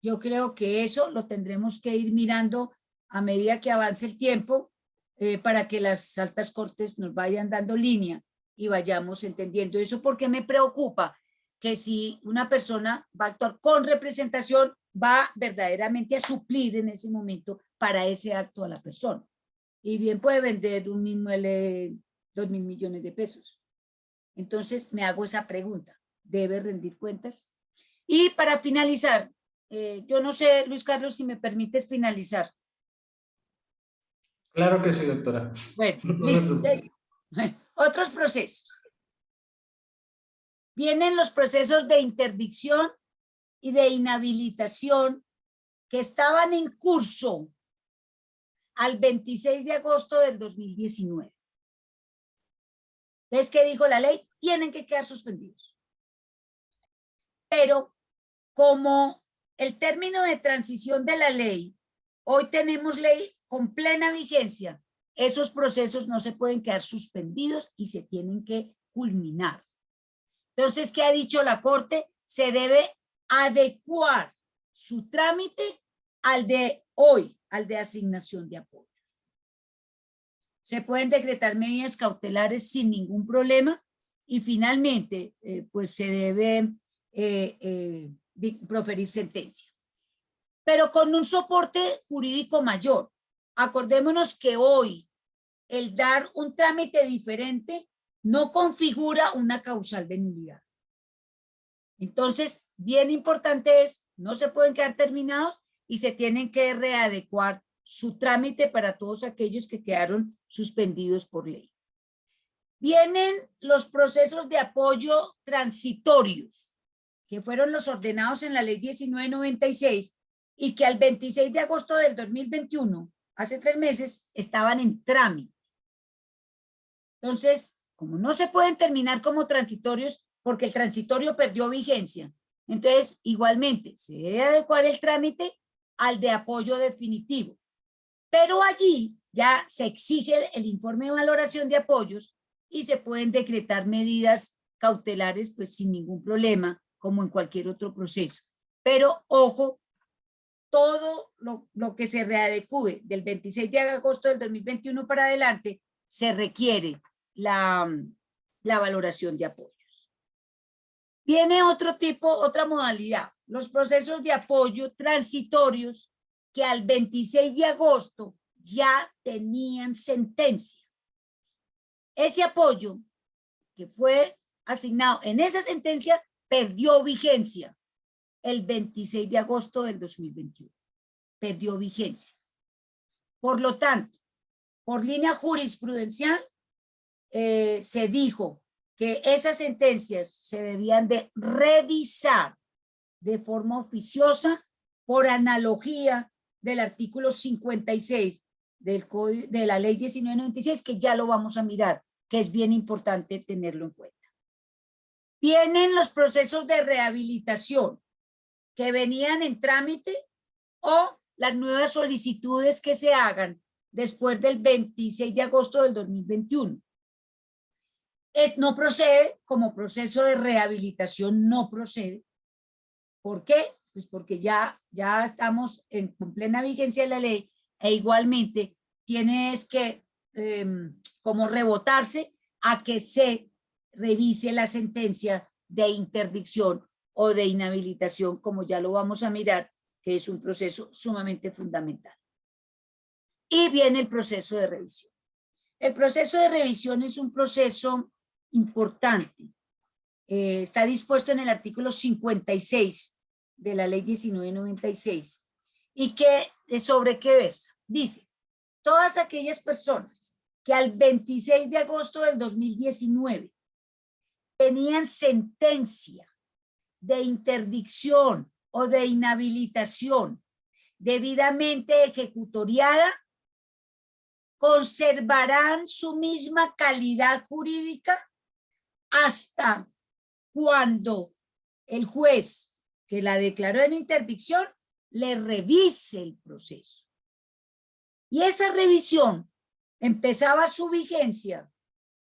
Yo creo que eso lo tendremos que ir mirando a medida que avance el tiempo eh, para que las altas cortes nos vayan dando línea y vayamos entendiendo eso porque me preocupa que si una persona va a actuar con representación va verdaderamente a suplir en ese momento para ese acto a la persona. Y bien puede vender un inmueble dos mil millones de pesos. Entonces me hago esa pregunta, ¿debe rendir cuentas? Y para finalizar, eh, yo no sé, Luis Carlos, si me permites finalizar. Claro que sí, doctora. Bueno, listo. Otros procesos. Vienen los procesos de interdicción y de inhabilitación que estaban en curso al 26 de agosto del 2019. ¿Ves qué dijo la ley? Tienen que quedar suspendidos. Pero como el término de transición de la ley, hoy tenemos ley con plena vigencia, esos procesos no se pueden quedar suspendidos y se tienen que culminar. Entonces, ¿qué ha dicho la Corte? Se debe adecuar su trámite al de hoy, al de asignación de apoyo. Se pueden decretar medidas cautelares sin ningún problema y finalmente, eh, pues se debe eh, eh, proferir sentencia. Pero con un soporte jurídico mayor. Acordémonos que hoy el dar un trámite diferente no configura una causal de nulidad. Entonces, bien importante es, no se pueden quedar terminados y se tienen que readecuar su trámite para todos aquellos que quedaron suspendidos por ley. Vienen los procesos de apoyo transitorios que fueron los ordenados en la ley 1996 y que al 26 de agosto del 2021, hace tres meses, estaban en trámite. Entonces, como no se pueden terminar como transitorios, porque el transitorio perdió vigencia, entonces igualmente se debe adecuar el trámite al de apoyo definitivo. Pero allí ya se exige el informe de valoración de apoyos y se pueden decretar medidas cautelares pues sin ningún problema como en cualquier otro proceso. Pero ojo, todo lo, que se readecue del 26 de agosto del 2021 para adelante, se requiere la, valoración de apoyos. Viene otro tipo, otra modalidad, los procesos de apoyo transitorios que al 26 de agosto ya tenían sentencia. Ese apoyo que fue asignado en esa sentencia perdió vigencia el 26 de agosto del 2021. Perdió vigencia. Por lo tanto, por línea jurisprudencial, eh, se dijo que esas sentencias se debían de revisar de forma oficiosa por analogía del artículo 56 del de la ley 1996, que ya lo vamos a mirar, que es bien importante tenerlo en cuenta. Vienen los procesos de rehabilitación que venían en trámite o las nuevas solicitudes que se hagan después del 26 de agosto del 2021. Es, no procede como proceso de rehabilitación, no procede. ¿Por qué? Pues porque ya, ya estamos en plena vigencia de la ley e igualmente tienes que em, como rebotarse a que se revise la sentencia de interdicción o de inhabilitación, como ya lo vamos a mirar, que es un proceso sumamente fundamental. Y viene el proceso de revisión. El proceso de revisión es un proceso importante. Eh, está dispuesto en el artículo 56 de la ley 1996. ¿Y qué, sobre qué versa? Dice, todas aquellas personas que al 26 de agosto del 2019 tenían sentencia de interdicción o de inhabilitación debidamente ejecutoriada, conservarán su misma calidad jurídica hasta cuando el juez que la declaró en interdicción le revise el proceso. Y esa revisión empezaba su vigencia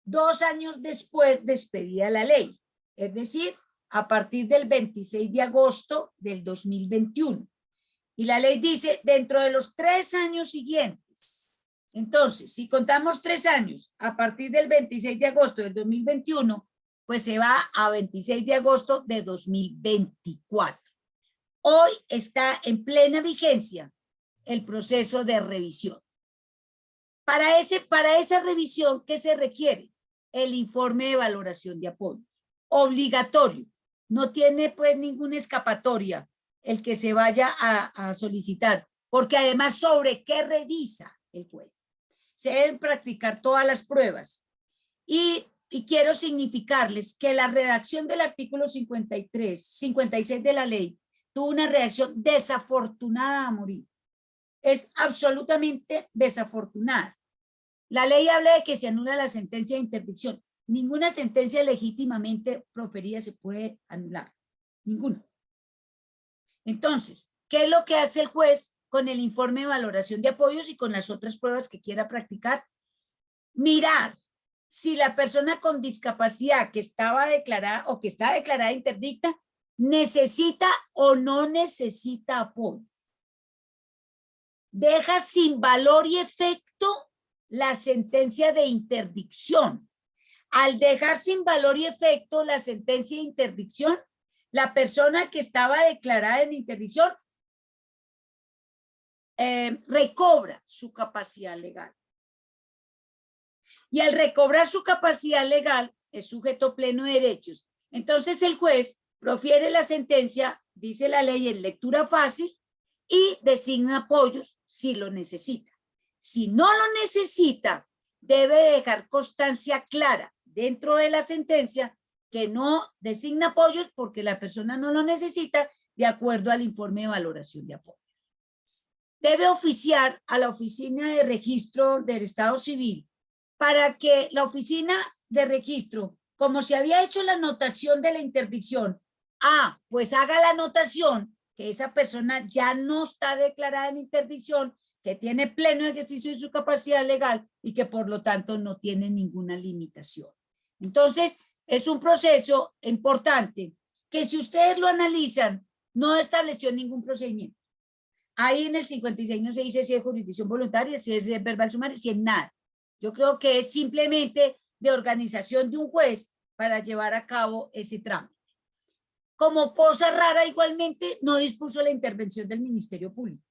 dos años después de la ley, es decir, a partir del 26 de agosto del 2021. Y la ley dice, dentro de los tres años siguientes, entonces, si contamos tres años, a partir del 26 de agosto del 2021, pues se va a 26 de agosto de 2024. Hoy está en plena vigencia el proceso de revisión. Para, ese, para esa revisión, ¿qué se requiere? El informe de valoración de apoyo. Obligatorio. No tiene pues ninguna escapatoria el que se vaya a, a solicitar, porque además sobre qué revisa el juez. Se deben practicar todas las pruebas. Y, quiero significarles que la redacción del artículo 53, 56 de la ley tuvo una reacción desafortunada a morir. Es absolutamente desafortunada. La ley habla de que se anula la sentencia de interdicción. Ninguna sentencia legítimamente proferida se puede anular. Ninguna. Entonces, ¿qué es lo que hace el juez con el informe de valoración de apoyos y con las otras pruebas que quiera practicar? Mirar si la persona con discapacidad que estaba declarada o que está declarada interdicta necesita o no necesita apoyo. Deja sin valor y efecto la sentencia de interdicción. Al dejar sin valor y efecto la sentencia de interdicción, la persona que estaba declarada en interdicción eh, recobra su capacidad legal. Y al recobrar su capacidad legal, es sujeto pleno de derechos. Entonces el juez profiere la sentencia, dice la ley en lectura fácil, y designa apoyos si lo necesita. Si no lo necesita, debe dejar constancia clara dentro de la sentencia que no designa apoyos porque la persona no lo necesita de acuerdo al informe de valoración de apoyos. Debe oficiar a la oficina de registro del Estado Civil para que la oficina de registro, como se había hecho la anotación de la interdicción, ah, pues haga la anotación que esa persona ya no está declarada en interdicción que tiene pleno ejercicio de su capacidad legal y que por lo tanto no tiene ninguna limitación. Entonces, es un proceso importante que si ustedes lo analizan, no estableció ningún procedimiento. Ahí en el 56 no se dice si es jurisdicción voluntaria, si es verbal sumario, si es nada. Yo creo que es simplemente de organización de un juez para llevar a cabo ese trámite. Como cosa rara, igualmente, no dispuso la intervención del Ministerio Público.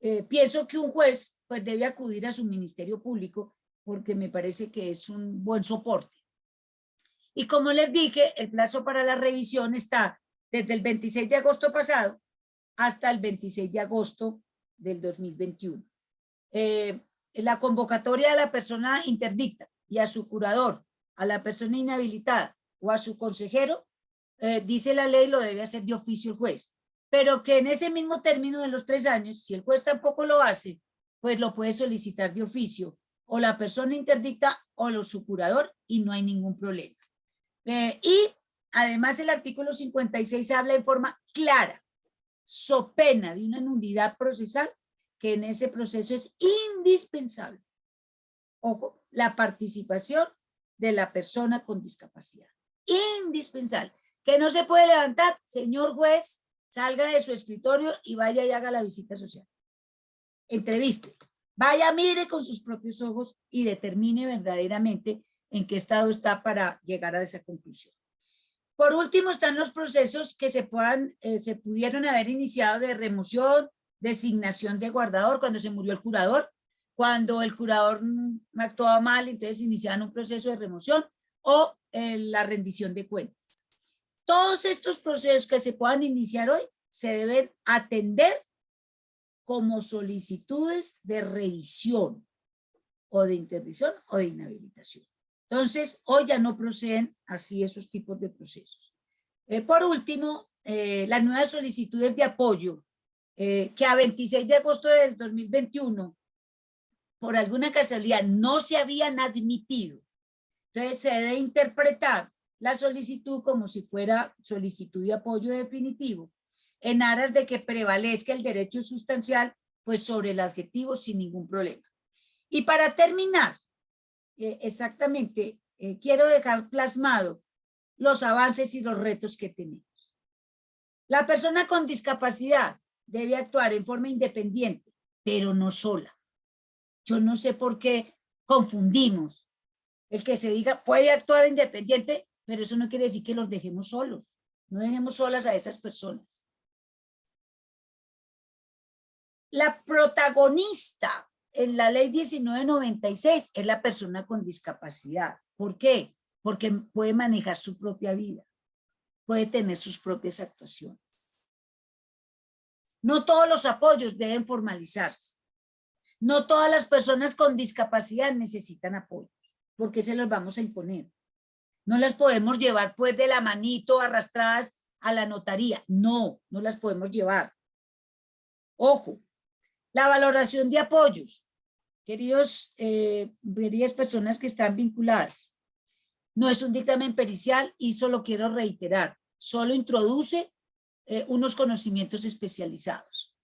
Eh, pienso que un juez pues, debe acudir a su ministerio público porque me parece que es un buen soporte. Y como les dije, el plazo para la revisión está desde el 26 de agosto pasado hasta el 26 de agosto del 2021. Eh, la convocatoria a la persona interdicta y a su curador, a la persona inhabilitada o a su consejero, eh, dice la ley, lo debe hacer de oficio el juez pero que en ese mismo término de los tres años, si el juez tampoco lo hace, pues lo puede solicitar de oficio, o la persona interdicta o su curador, y no hay ningún problema. Eh, y además el artículo 56 habla en forma clara, so pena de una nulidad procesal, que en ese proceso es indispensable. Ojo, la participación de la persona con discapacidad. Indispensable. Que no se puede levantar, señor juez, salga de su escritorio y vaya y haga la visita social. Entreviste. Vaya, mire con sus propios ojos y determine verdaderamente en qué estado está para llegar a esa conclusión. Por último, están los procesos que se, puedan, eh, se pudieron haber iniciado de remoción, designación de guardador cuando se murió el curador, cuando el curador mm, actuaba mal, entonces iniciaban un proceso de remoción o eh, la rendición de cuentas. Todos estos procesos que se puedan iniciar hoy se deben atender como solicitudes de revisión o de interdicción o de inhabilitación. Entonces, hoy ya no proceden así esos tipos de procesos. Eh, por último, eh, las nuevas solicitudes de apoyo eh, que a 26 de agosto del 2021, por alguna casualidad, no se habían admitido. Entonces, se debe interpretar la solicitud como si fuera solicitud de apoyo definitivo en aras de que prevalezca el derecho sustancial pues sobre el adjetivo sin ningún problema. Y para terminar, eh, exactamente, eh, quiero dejar plasmado los avances y los retos que tenemos. La persona con discapacidad debe actuar en forma independiente, pero no sola. Yo no sé por qué confundimos el que se diga puede actuar independiente, pero eso no quiere decir que los dejemos solos. No dejemos solas a esas personas. La protagonista en la ley 1996 es la persona con discapacidad. ¿Por qué? Porque puede manejar su propia vida, puede tener sus propias actuaciones. No todos los apoyos deben formalizarse. No todas las personas con discapacidad necesitan apoyo, porque se los vamos a imponer. No las podemos llevar pues de la manito arrastradas a la notaría. No, no las podemos llevar. Ojo, la valoración de apoyos. Queridos, eh, queridas personas que están vinculadas, no es un dictamen pericial y solo quiero reiterar, solo introduce eh, unos conocimientos especializados.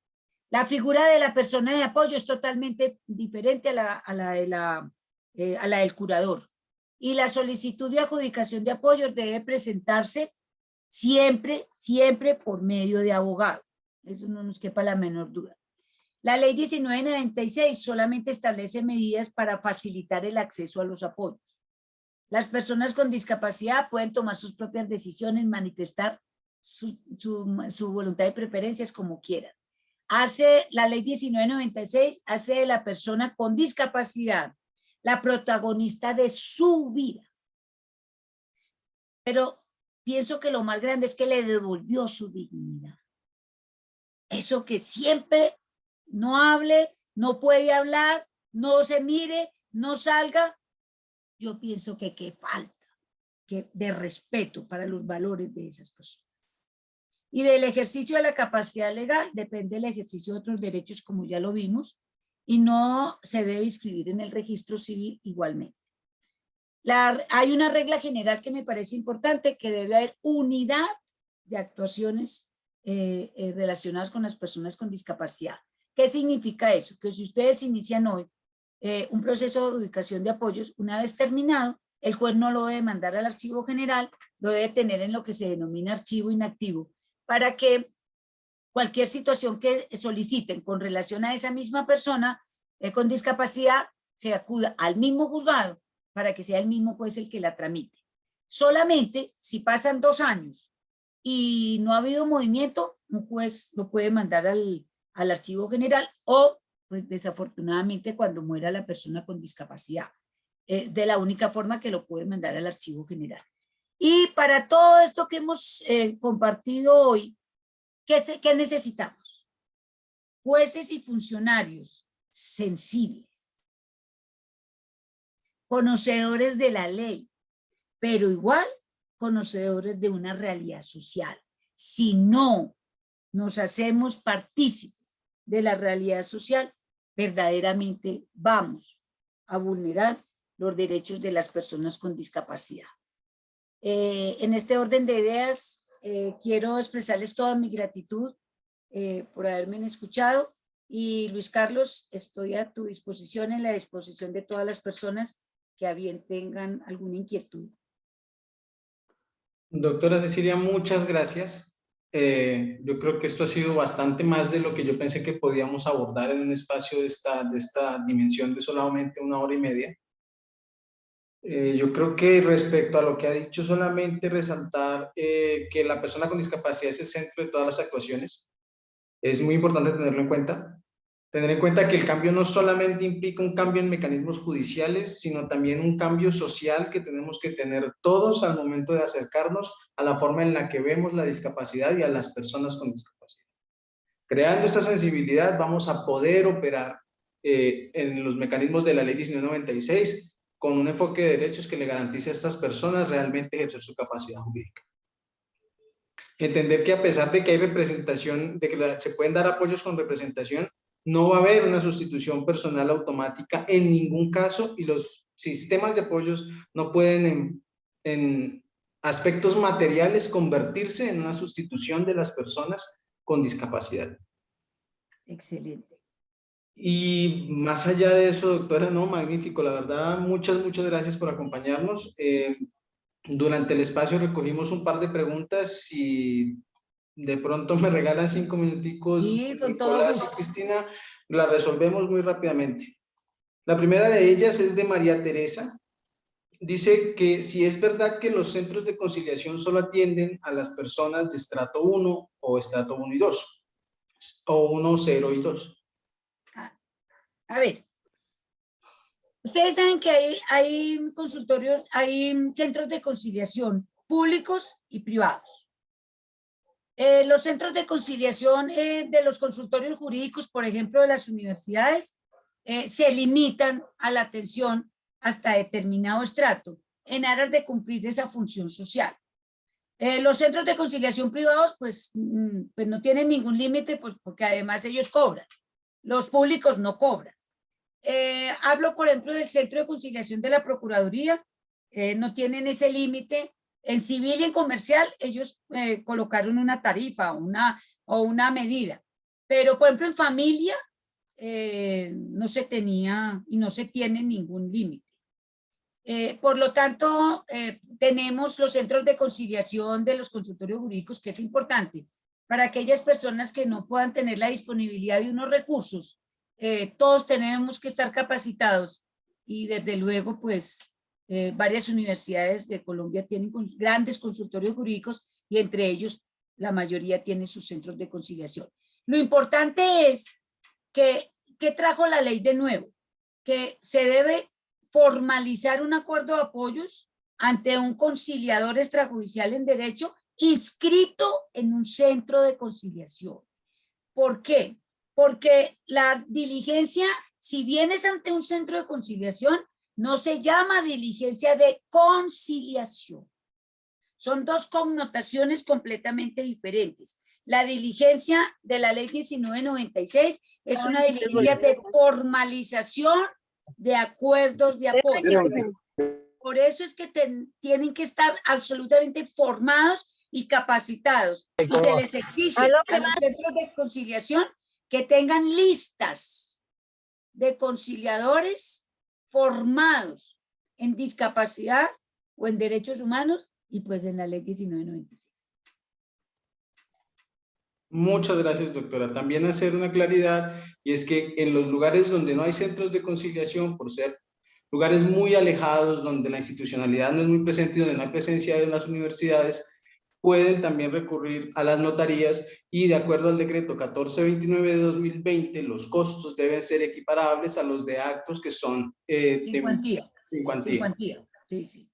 La figura de la persona de apoyo es totalmente diferente a la, a la, de la, eh, a la del curador. Y la solicitud de adjudicación de apoyos debe presentarse siempre, siempre por medio de abogado. Eso no nos quepa la menor duda. La ley 1996 solamente establece medidas para facilitar el acceso a los apoyos. Las personas con discapacidad pueden tomar sus propias decisiones, manifestar su, voluntad y preferencias como quieran. Hace la ley 1996, hace de la persona con discapacidad la protagonista de su vida. Pero pienso que lo más grande es que le devolvió su dignidad. Eso que siempre no hable, no puede hablar, no se mire, no salga, yo pienso que qué falta que de respeto para los valores de esas personas. Y del ejercicio de la capacidad legal depende el ejercicio de otros derechos como ya lo vimos y no se debe inscribir en el registro civil igualmente. Hay una regla general que me parece importante que debe haber unidad de actuaciones eh, eh, relacionadas con las personas con discapacidad. ¿Qué significa eso? Que si ustedes inician hoy eh, un proceso de ubicación de apoyos, una vez terminado, el juez no lo debe mandar al archivo general, lo debe tener en lo que se denomina archivo inactivo, para que cualquier situación que soliciten con relación a esa misma persona eh, con discapacidad, se acuda al mismo juzgado para que sea el mismo juez el que la tramite. Solamente si pasan dos años y no ha habido movimiento, un juez lo puede mandar al, al archivo general o, pues desafortunadamente, cuando muera la persona con discapacidad. Eh, de la única forma que lo puede mandar al archivo general. Y para todo esto que hemos eh, compartido hoy, ¿qué, ¿qué necesitamos? Jueces y funcionarios sensibles, conocedores de la ley, pero igual conocedores de una realidad social. Si no nos hacemos partícipes de la realidad social, verdaderamente vamos a vulnerar los derechos de las personas con discapacidad. Eh, en este orden de ideas, eh, quiero expresarles toda mi gratitud eh, por haberme escuchado y Luis Carlos, estoy a tu disposición, en la disposición de todas las personas que a bien tengan alguna inquietud. Doctora Cecilia, muchas gracias. Eh, yo creo que esto ha sido bastante más de lo que yo pensé que podíamos abordar en un espacio de esta, de esta dimensión de solamente una hora y media. Eh, yo creo que respecto a lo que ha dicho, solamente resaltar eh, que la persona con discapacidad es el centro de todas las actuaciones. Es muy importante tenerlo en cuenta. Tener en cuenta que el cambio no solamente implica un cambio en mecanismos judiciales, sino también un cambio social que tenemos que tener todos al momento de acercarnos a la forma en la que vemos la discapacidad y a las personas con discapacidad. Creando esta sensibilidad vamos a poder operar eh, en los mecanismos de la ley 1996 con un enfoque de derechos que le garantice a estas personas realmente ejercer su capacidad jurídica. Entender que a pesar de que hay representación, de que se pueden dar apoyos con representación, no va a haber una sustitución personal automática en ningún caso y los sistemas de apoyos no pueden en, en aspectos materiales convertirse en una sustitución de las personas con discapacidad. Excelente. Y más allá de eso, doctora, no, magnífico, la verdad, muchas, muchas gracias por acompañarnos. Eh, durante el espacio recogimos un par de preguntas, si de pronto me regalan cinco minuticos, Sí, con Nicolás y Cristina, la resolvemos muy rápidamente. La primera de ellas es de María Teresa. Dice que si es verdad que los centros de conciliación solo atienden a las personas de estrato 1 o estrato 1 y 2, o 1, 0 y 2. A ver, ustedes saben que hay, hay consultorios, hay centros de conciliación públicos y privados. Eh, los centros de conciliación eh, de los consultorios jurídicos, por ejemplo, de las universidades, eh, se limitan a la atención hasta determinado estrato en aras de cumplir esa función social. los centros de conciliación privados, pues, mm, pues no tienen ningún límite, pues porque además ellos cobran. Los públicos no cobran. hablo, por ejemplo, del Centro de Conciliación de la Procuraduría, no tienen ese límite en civil y en comercial, ellos eh, colocaron una tarifa una, o una medida. Pero, por ejemplo, en familia eh, no se tenía y no se tiene ningún límite. Eh, por lo tanto, tenemos los centros de conciliación de los consultorios jurídicos, que es importante para aquellas personas que no puedan tener la disponibilidad de unos recursos. todos tenemos que estar capacitados y desde luego, pues, eh, varias universidades de Colombia tienen grandes consultorios jurídicos y entre ellos la mayoría tiene sus centros de conciliación. Lo importante es que, ¿qué trajo la ley de nuevo? Que se debe formalizar un acuerdo de apoyos ante un conciliador extrajudicial en derecho inscrito en un centro de conciliación. ¿Por qué? Porque la diligencia, si vienes ante un centro de conciliación, no se llama diligencia de conciliación. Son dos connotaciones completamente diferentes. La diligencia de la ley 1996 es una diligencia de formalización de acuerdos de apoyo. Por eso es que tienen que estar absolutamente formados y capacitados. Y se les exige a los centros de conciliación que tengan listas de conciliadores formados en discapacidad o en derechos humanos y pues en la ley 1996. Muchas gracias, doctora. También hacer una claridad, y es que en los lugares donde no hay centros de conciliación, por ser lugares muy alejados, donde la institucionalidad no es muy presente y donde no hay presencia de las universidades, pueden también recurrir a las notarías y de acuerdo al decreto 1429 de 2020, los costos deben ser equiparables a los de actos que son eh, sin, cuantía. Sí, sí.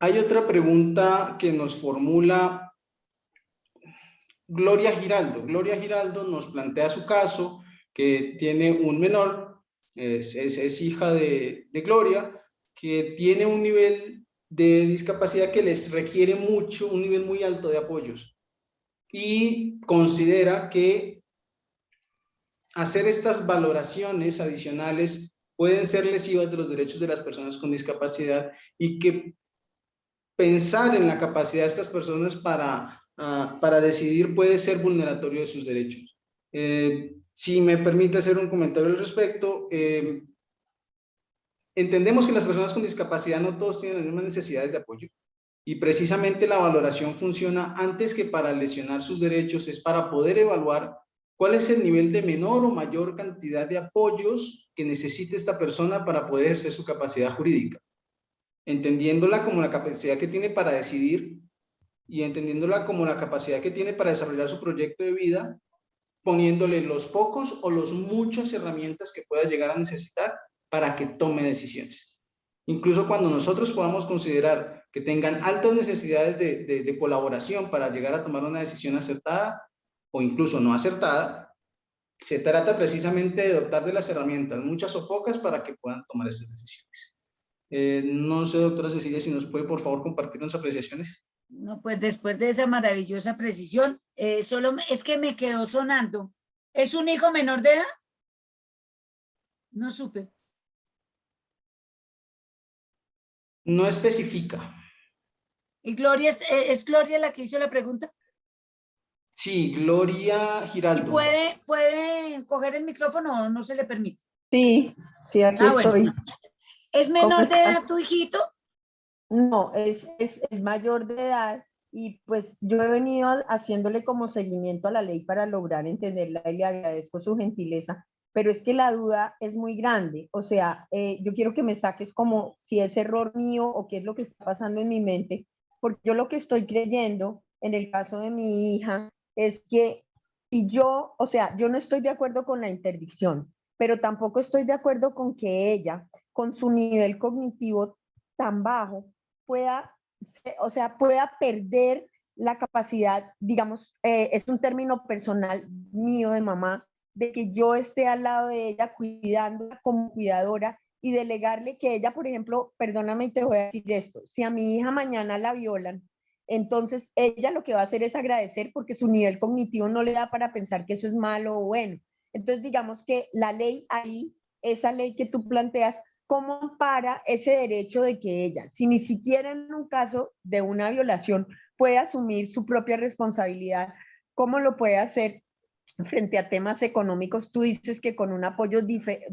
Hay otra pregunta que nos formula Gloria Giraldo. Gloria Giraldo nos plantea su caso, que tiene un menor, es, es, hija de, de Gloria, que tiene un nivel de discapacidad que les requiere mucho, un nivel muy alto de apoyos. Y considera que hacer estas valoraciones adicionales pueden ser lesivas de los derechos de las personas con discapacidad y que pensar en la capacidad de estas personas para, ah, para decidir puede ser vulneratorio de sus derechos. Eh, si me permite hacer un comentario al respecto, eh, entendemos que las personas con discapacidad no todos tienen las mismas necesidades de apoyo. Y precisamente la valoración funciona antes que para lesionar sus derechos, es para poder evaluar cuál es el nivel de menor o mayor cantidad de apoyos que necesite esta persona para poder ejercer su capacidad jurídica, entendiéndola como la capacidad que tiene para decidir y entendiéndola como la capacidad que tiene para desarrollar su proyecto de vida, poniéndole los pocos o los muchas herramientas que pueda llegar a necesitar para que tome decisiones. Incluso cuando nosotros podamos considerar que tengan altas necesidades de, de, colaboración para llegar a tomar una decisión acertada o incluso no acertada, se trata precisamente de dotar de las herramientas, muchas o pocas, para que puedan tomar esas decisiones. Eh, no sé, doctora Cecilia, si nos puede por favor compartir nuestras apreciaciones. No, pues después de esa maravillosa precisión, eh, solo es que me quedó sonando. ¿Es un hijo menor de edad? No supe. No especifica. ¿Y Gloria, eh, es, Gloria la que hizo la pregunta? Sí, Gloria Giraldo. ¿Puede, ¿Puede coger el micrófono o no se le permite? Sí, sí, aquí ah, estoy. ¿Es menor de edad tu hijito? No, es, es, mayor de edad y pues yo he venido haciéndole como seguimiento a la ley para lograr entenderla y le agradezco su gentileza, pero es que la duda es muy grande, o sea, eh, yo quiero que me saques como si es error mío o qué es lo que está pasando en mi mente, porque yo lo que estoy creyendo en el caso de mi hija es que si yo, o sea, yo no estoy de acuerdo con la interdicción, pero tampoco estoy de acuerdo con que ella, con su nivel cognitivo tan bajo, pueda, o sea, pueda perder la capacidad, digamos, eh, es un término personal mío de mamá, de que yo esté al lado de ella cuidándola como cuidadora y delegarle que ella, por ejemplo, perdóname y te voy a decir esto, si a mi hija mañana la violan, entonces ella lo que va a hacer es agradecer porque su nivel cognitivo no le da para pensar que eso es malo o bueno. Entonces digamos que la ley ahí, esa ley que tú planteas, ¿cómo ampara ese derecho de que ella, si ni siquiera en un caso de una violación puede asumir su propia responsabilidad, cómo lo puede hacer frente a temas económicos? Tú dices que con un apoyo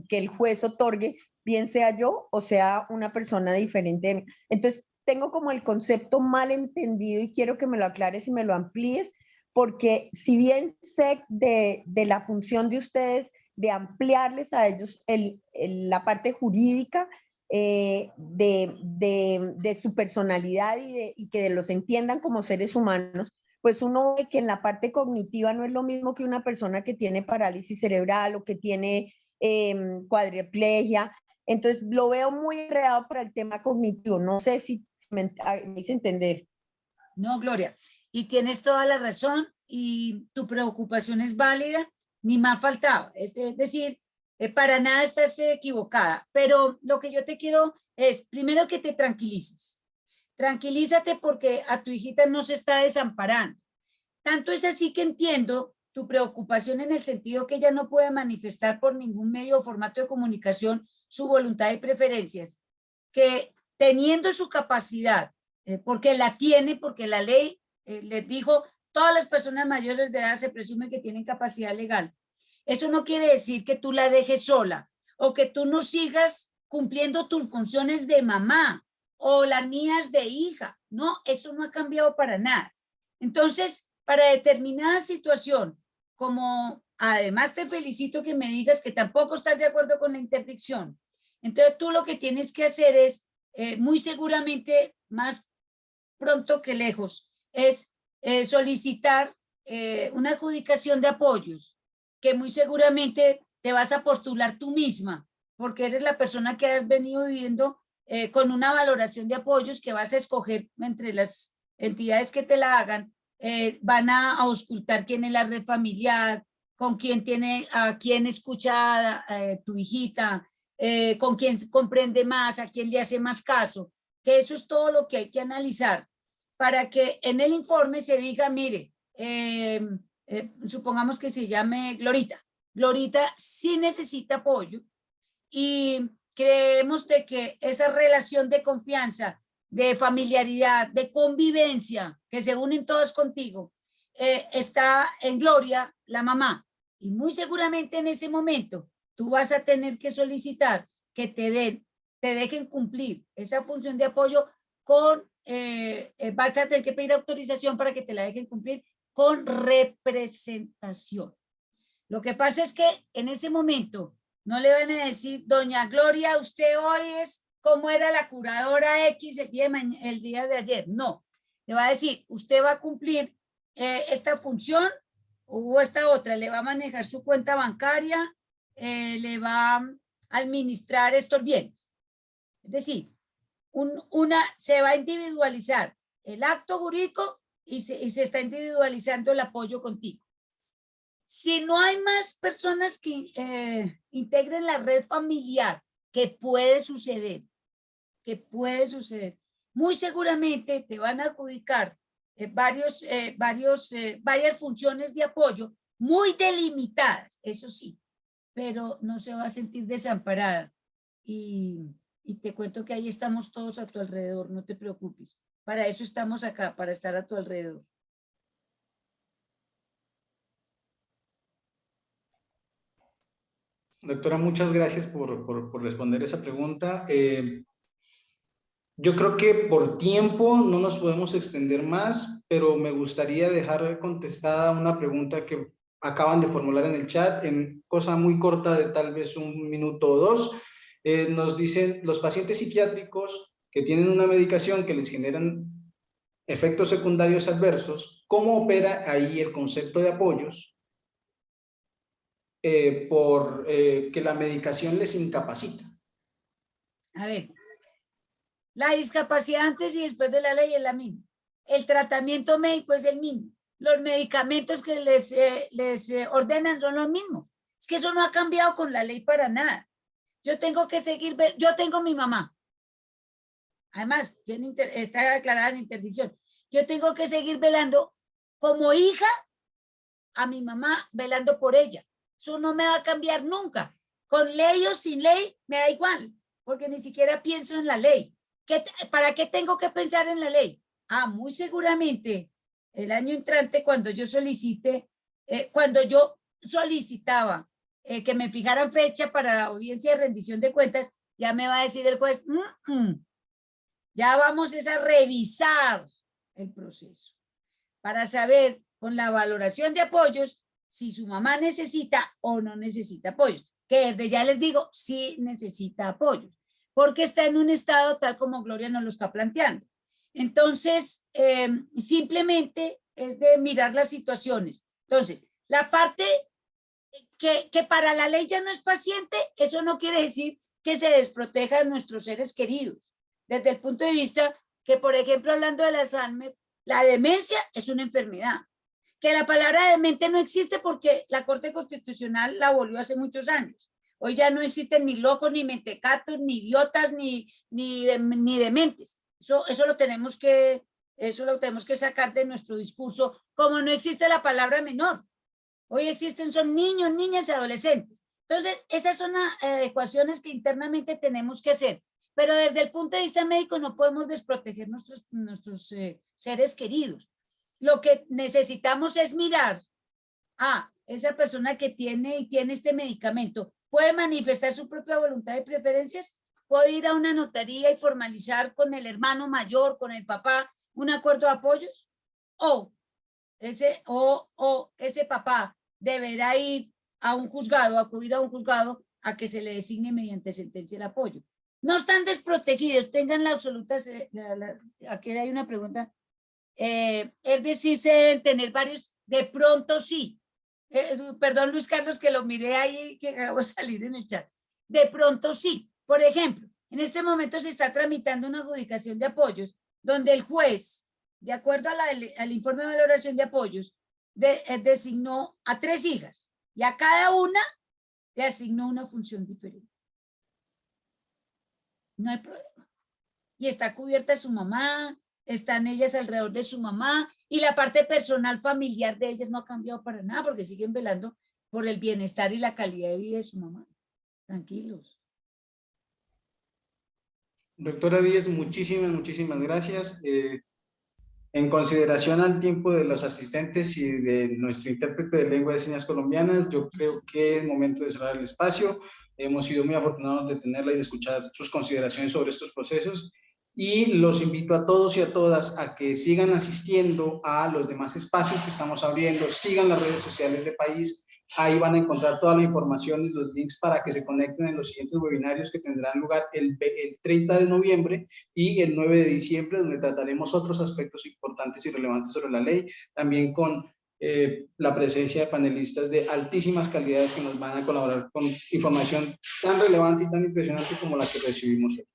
que el juez otorgue, bien sea yo o sea una persona diferente. Entonces, tengo como el concepto mal entendido y quiero que me lo aclares y me lo amplíes, porque si bien sé de, de la función de ustedes de ampliarles a ellos la parte jurídica eh, de, su personalidad y, y que los entiendan como seres humanos, pues uno ve que en la parte cognitiva no es lo mismo que una persona que tiene parálisis cerebral o que tiene eh, cuadriplegia. Entonces lo veo muy enredado para el tema cognitivo. No sé si me, me hice entender. No, Gloria, y tienes toda la razón y tu preocupación es válida ni más faltaba. Es, decir, eh, para nada estás equivocada, pero lo que yo te quiero es, primero que te tranquilices. Tranquilízate porque a tu hijita no se está desamparando. Tanto es así que entiendo tu preocupación en el sentido que ella no puede manifestar por ningún medio o formato de comunicación su voluntad y preferencias, que teniendo su capacidad, eh, porque la tiene, porque la ley eh, les dijo todas las personas mayores de edad se presume que tienen capacidad legal. Eso no quiere decir que tú la dejes sola o que tú no sigas cumpliendo tus funciones de mamá o las mías de hija. No, eso no ha cambiado para nada. Entonces, para determinada situación, como además te felicito que me digas que tampoco estás de acuerdo con la interdicción, entonces tú lo que tienes que hacer es, eh, muy seguramente, más pronto que lejos, es eh, solicitar eh, una adjudicación de apoyos, que muy seguramente te vas a postular tú misma, porque eres la persona que has venido viviendo eh, con una valoración de apoyos que vas a escoger entre las entidades que te la hagan, van a auscultar quién es la red familiar, con quién tiene, a quién escucha tu hijita, con quién comprende más, a quién le hace más caso, que eso es todo lo que hay que analizar para que en el informe se diga, mire, eh, eh, supongamos que se llame Glorita. Glorita sí necesita apoyo y creemos de que esa relación de confianza, de familiaridad, de convivencia, que se unen todos contigo, eh, está en Gloria, la mamá. Y muy seguramente en ese momento tú vas a tener que solicitar que te den te dejen cumplir esa función de apoyo con, eh, eh, vas a tener que pedir autorización para que te la dejen cumplir con representación. Lo que pasa es que en ese momento no le van a decir, doña Gloria, usted hoy es como era la curadora X el día de, el día de ayer. No, le va a decir, usted va a cumplir eh, esta función o esta otra, le va a manejar su cuenta bancaria, eh, le va a administrar estos bienes. Es decir, una, se va a individualizar el acto jurídico y se, y se está individualizando el apoyo contigo. Si no hay más personas que eh, integren la red familiar, que puede suceder, que puede suceder, muy seguramente te van a adjudicar eh, varios, eh, varios, varias funciones de apoyo muy delimitadas, eso sí, pero no se va a sentir desamparada. Y, y te cuento que ahí estamos todos a tu alrededor, no te preocupes. Para eso estamos acá, para estar a tu alrededor. Doctora, muchas gracias por, por, responder esa pregunta. Eh, yo creo que por tiempo no nos podemos extender más, pero me gustaría dejar contestada una pregunta que acaban de formular en el chat, en cosa muy corta de tal vez un minuto o dos. Eh, nos dicen, los pacientes psiquiátricos que tienen una medicación que les generan efectos secundarios adversos, ¿cómo opera ahí el concepto de apoyos? Eh, por eh, que la medicación les incapacita. A ver, la discapacidad antes y después de la ley es la misma. El tratamiento médico es el mismo. Los medicamentos que les, eh, les ordenan son los mismos. Es que eso no ha cambiado con la ley para nada. Yo tengo que seguir, yo tengo mi mamá. Además, tiene está declarada en interdicción. Yo tengo que seguir velando como hija a mi mamá, velando por ella. Eso no me va a cambiar nunca. Con ley o sin ley, me da igual, porque ni siquiera pienso en la ley. ¿Qué, ¿Para qué tengo que pensar en la ley? Ah, muy seguramente el año entrante cuando yo solicite, eh, cuando yo solicitaba eh, que me fijaran fecha para la audiencia de rendición de cuentas, ya me va a decir el juez, ya vamos a revisar el proceso para saber con la valoración de apoyos si su mamá necesita o no necesita apoyos, que desde ya les digo, sí necesita apoyos, porque está en un estado tal como Gloria nos lo está planteando. Entonces, em, simplemente es de mirar las situaciones. Entonces, la parte que, que para la ley ya no es paciente, eso no quiere decir que se desproteja nuestros seres queridos. Desde el punto de vista que, por ejemplo, hablando de Alzheimer, la demencia es una enfermedad que la palabra demente no existe porque la Corte Constitucional la volvió hace muchos años. Hoy ya no existen ni locos, ni mentecatos, ni idiotas, ni, ni, ni dementes. Eso, eso, lo tenemos que, eso lo tenemos que sacar de nuestro discurso, como no existe la palabra menor. Hoy existen, son niños, niñas y adolescentes. Entonces, esas son adecuaciones que internamente tenemos que hacer. Pero desde el punto de vista médico no podemos desproteger nuestros, nuestros eh, seres queridos lo que necesitamos es mirar a esa persona que tiene y tiene este medicamento, puede manifestar su propia voluntad de preferencias, puede ir a una notaría y formalizar con el hermano mayor, con el papá, un acuerdo de apoyos, o ese, o, o ese papá deberá ir a un juzgado, acudir a un juzgado a que se le designe mediante sentencia el apoyo. No están desprotegidos, tengan la absoluta, aquí hay una pregunta eh, es decir, tener varios, de pronto sí. Eh, perdón, Luis Carlos, que lo miré ahí, que acabo de salir en el chat. De pronto sí. Por ejemplo, en este momento se está tramitando una adjudicación de apoyos, donde el juez, de acuerdo al informe de valoración de apoyos, eh, designó a tres hijas y a cada una le asignó una función diferente. No hay problema. Y está cubierta su mamá, están ellas alrededor de su mamá y la parte personal familiar de ellas no ha cambiado para nada porque siguen velando por el bienestar y la calidad de vida de su mamá. Tranquilos. Doctora Díez, muchísimas, muchísimas gracias. Eh, en consideración al tiempo de los asistentes y de nuestro intérprete de lengua de señas colombianas, yo creo que es momento de cerrar el espacio. Hemos sido muy afortunados de tenerla y de escuchar sus consideraciones sobre estos procesos. Y los invito a todos y a todas a que sigan asistiendo a los demás espacios que estamos abriendo, sigan las redes sociales de país, ahí van a encontrar toda la información y los links para que se conecten en los siguientes webinarios que tendrán lugar el, el 30 de noviembre y el 9 de diciembre, donde trataremos otros aspectos importantes y relevantes sobre la ley, también con eh, la presencia de panelistas de altísimas calidades que nos van a colaborar con información tan relevante y tan impresionante como la que recibimos hoy.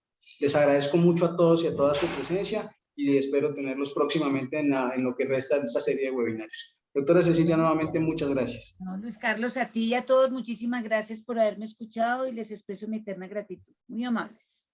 Les agradezco mucho a todos y a toda su presencia y espero tenerlos próximamente en, en lo que resta de esta serie de webinarios. Doctora Cecilia, nuevamente muchas gracias. No, Luis Carlos, a ti y a todos muchísimas gracias por haberme escuchado y les expreso mi eterna gratitud. Muy amables.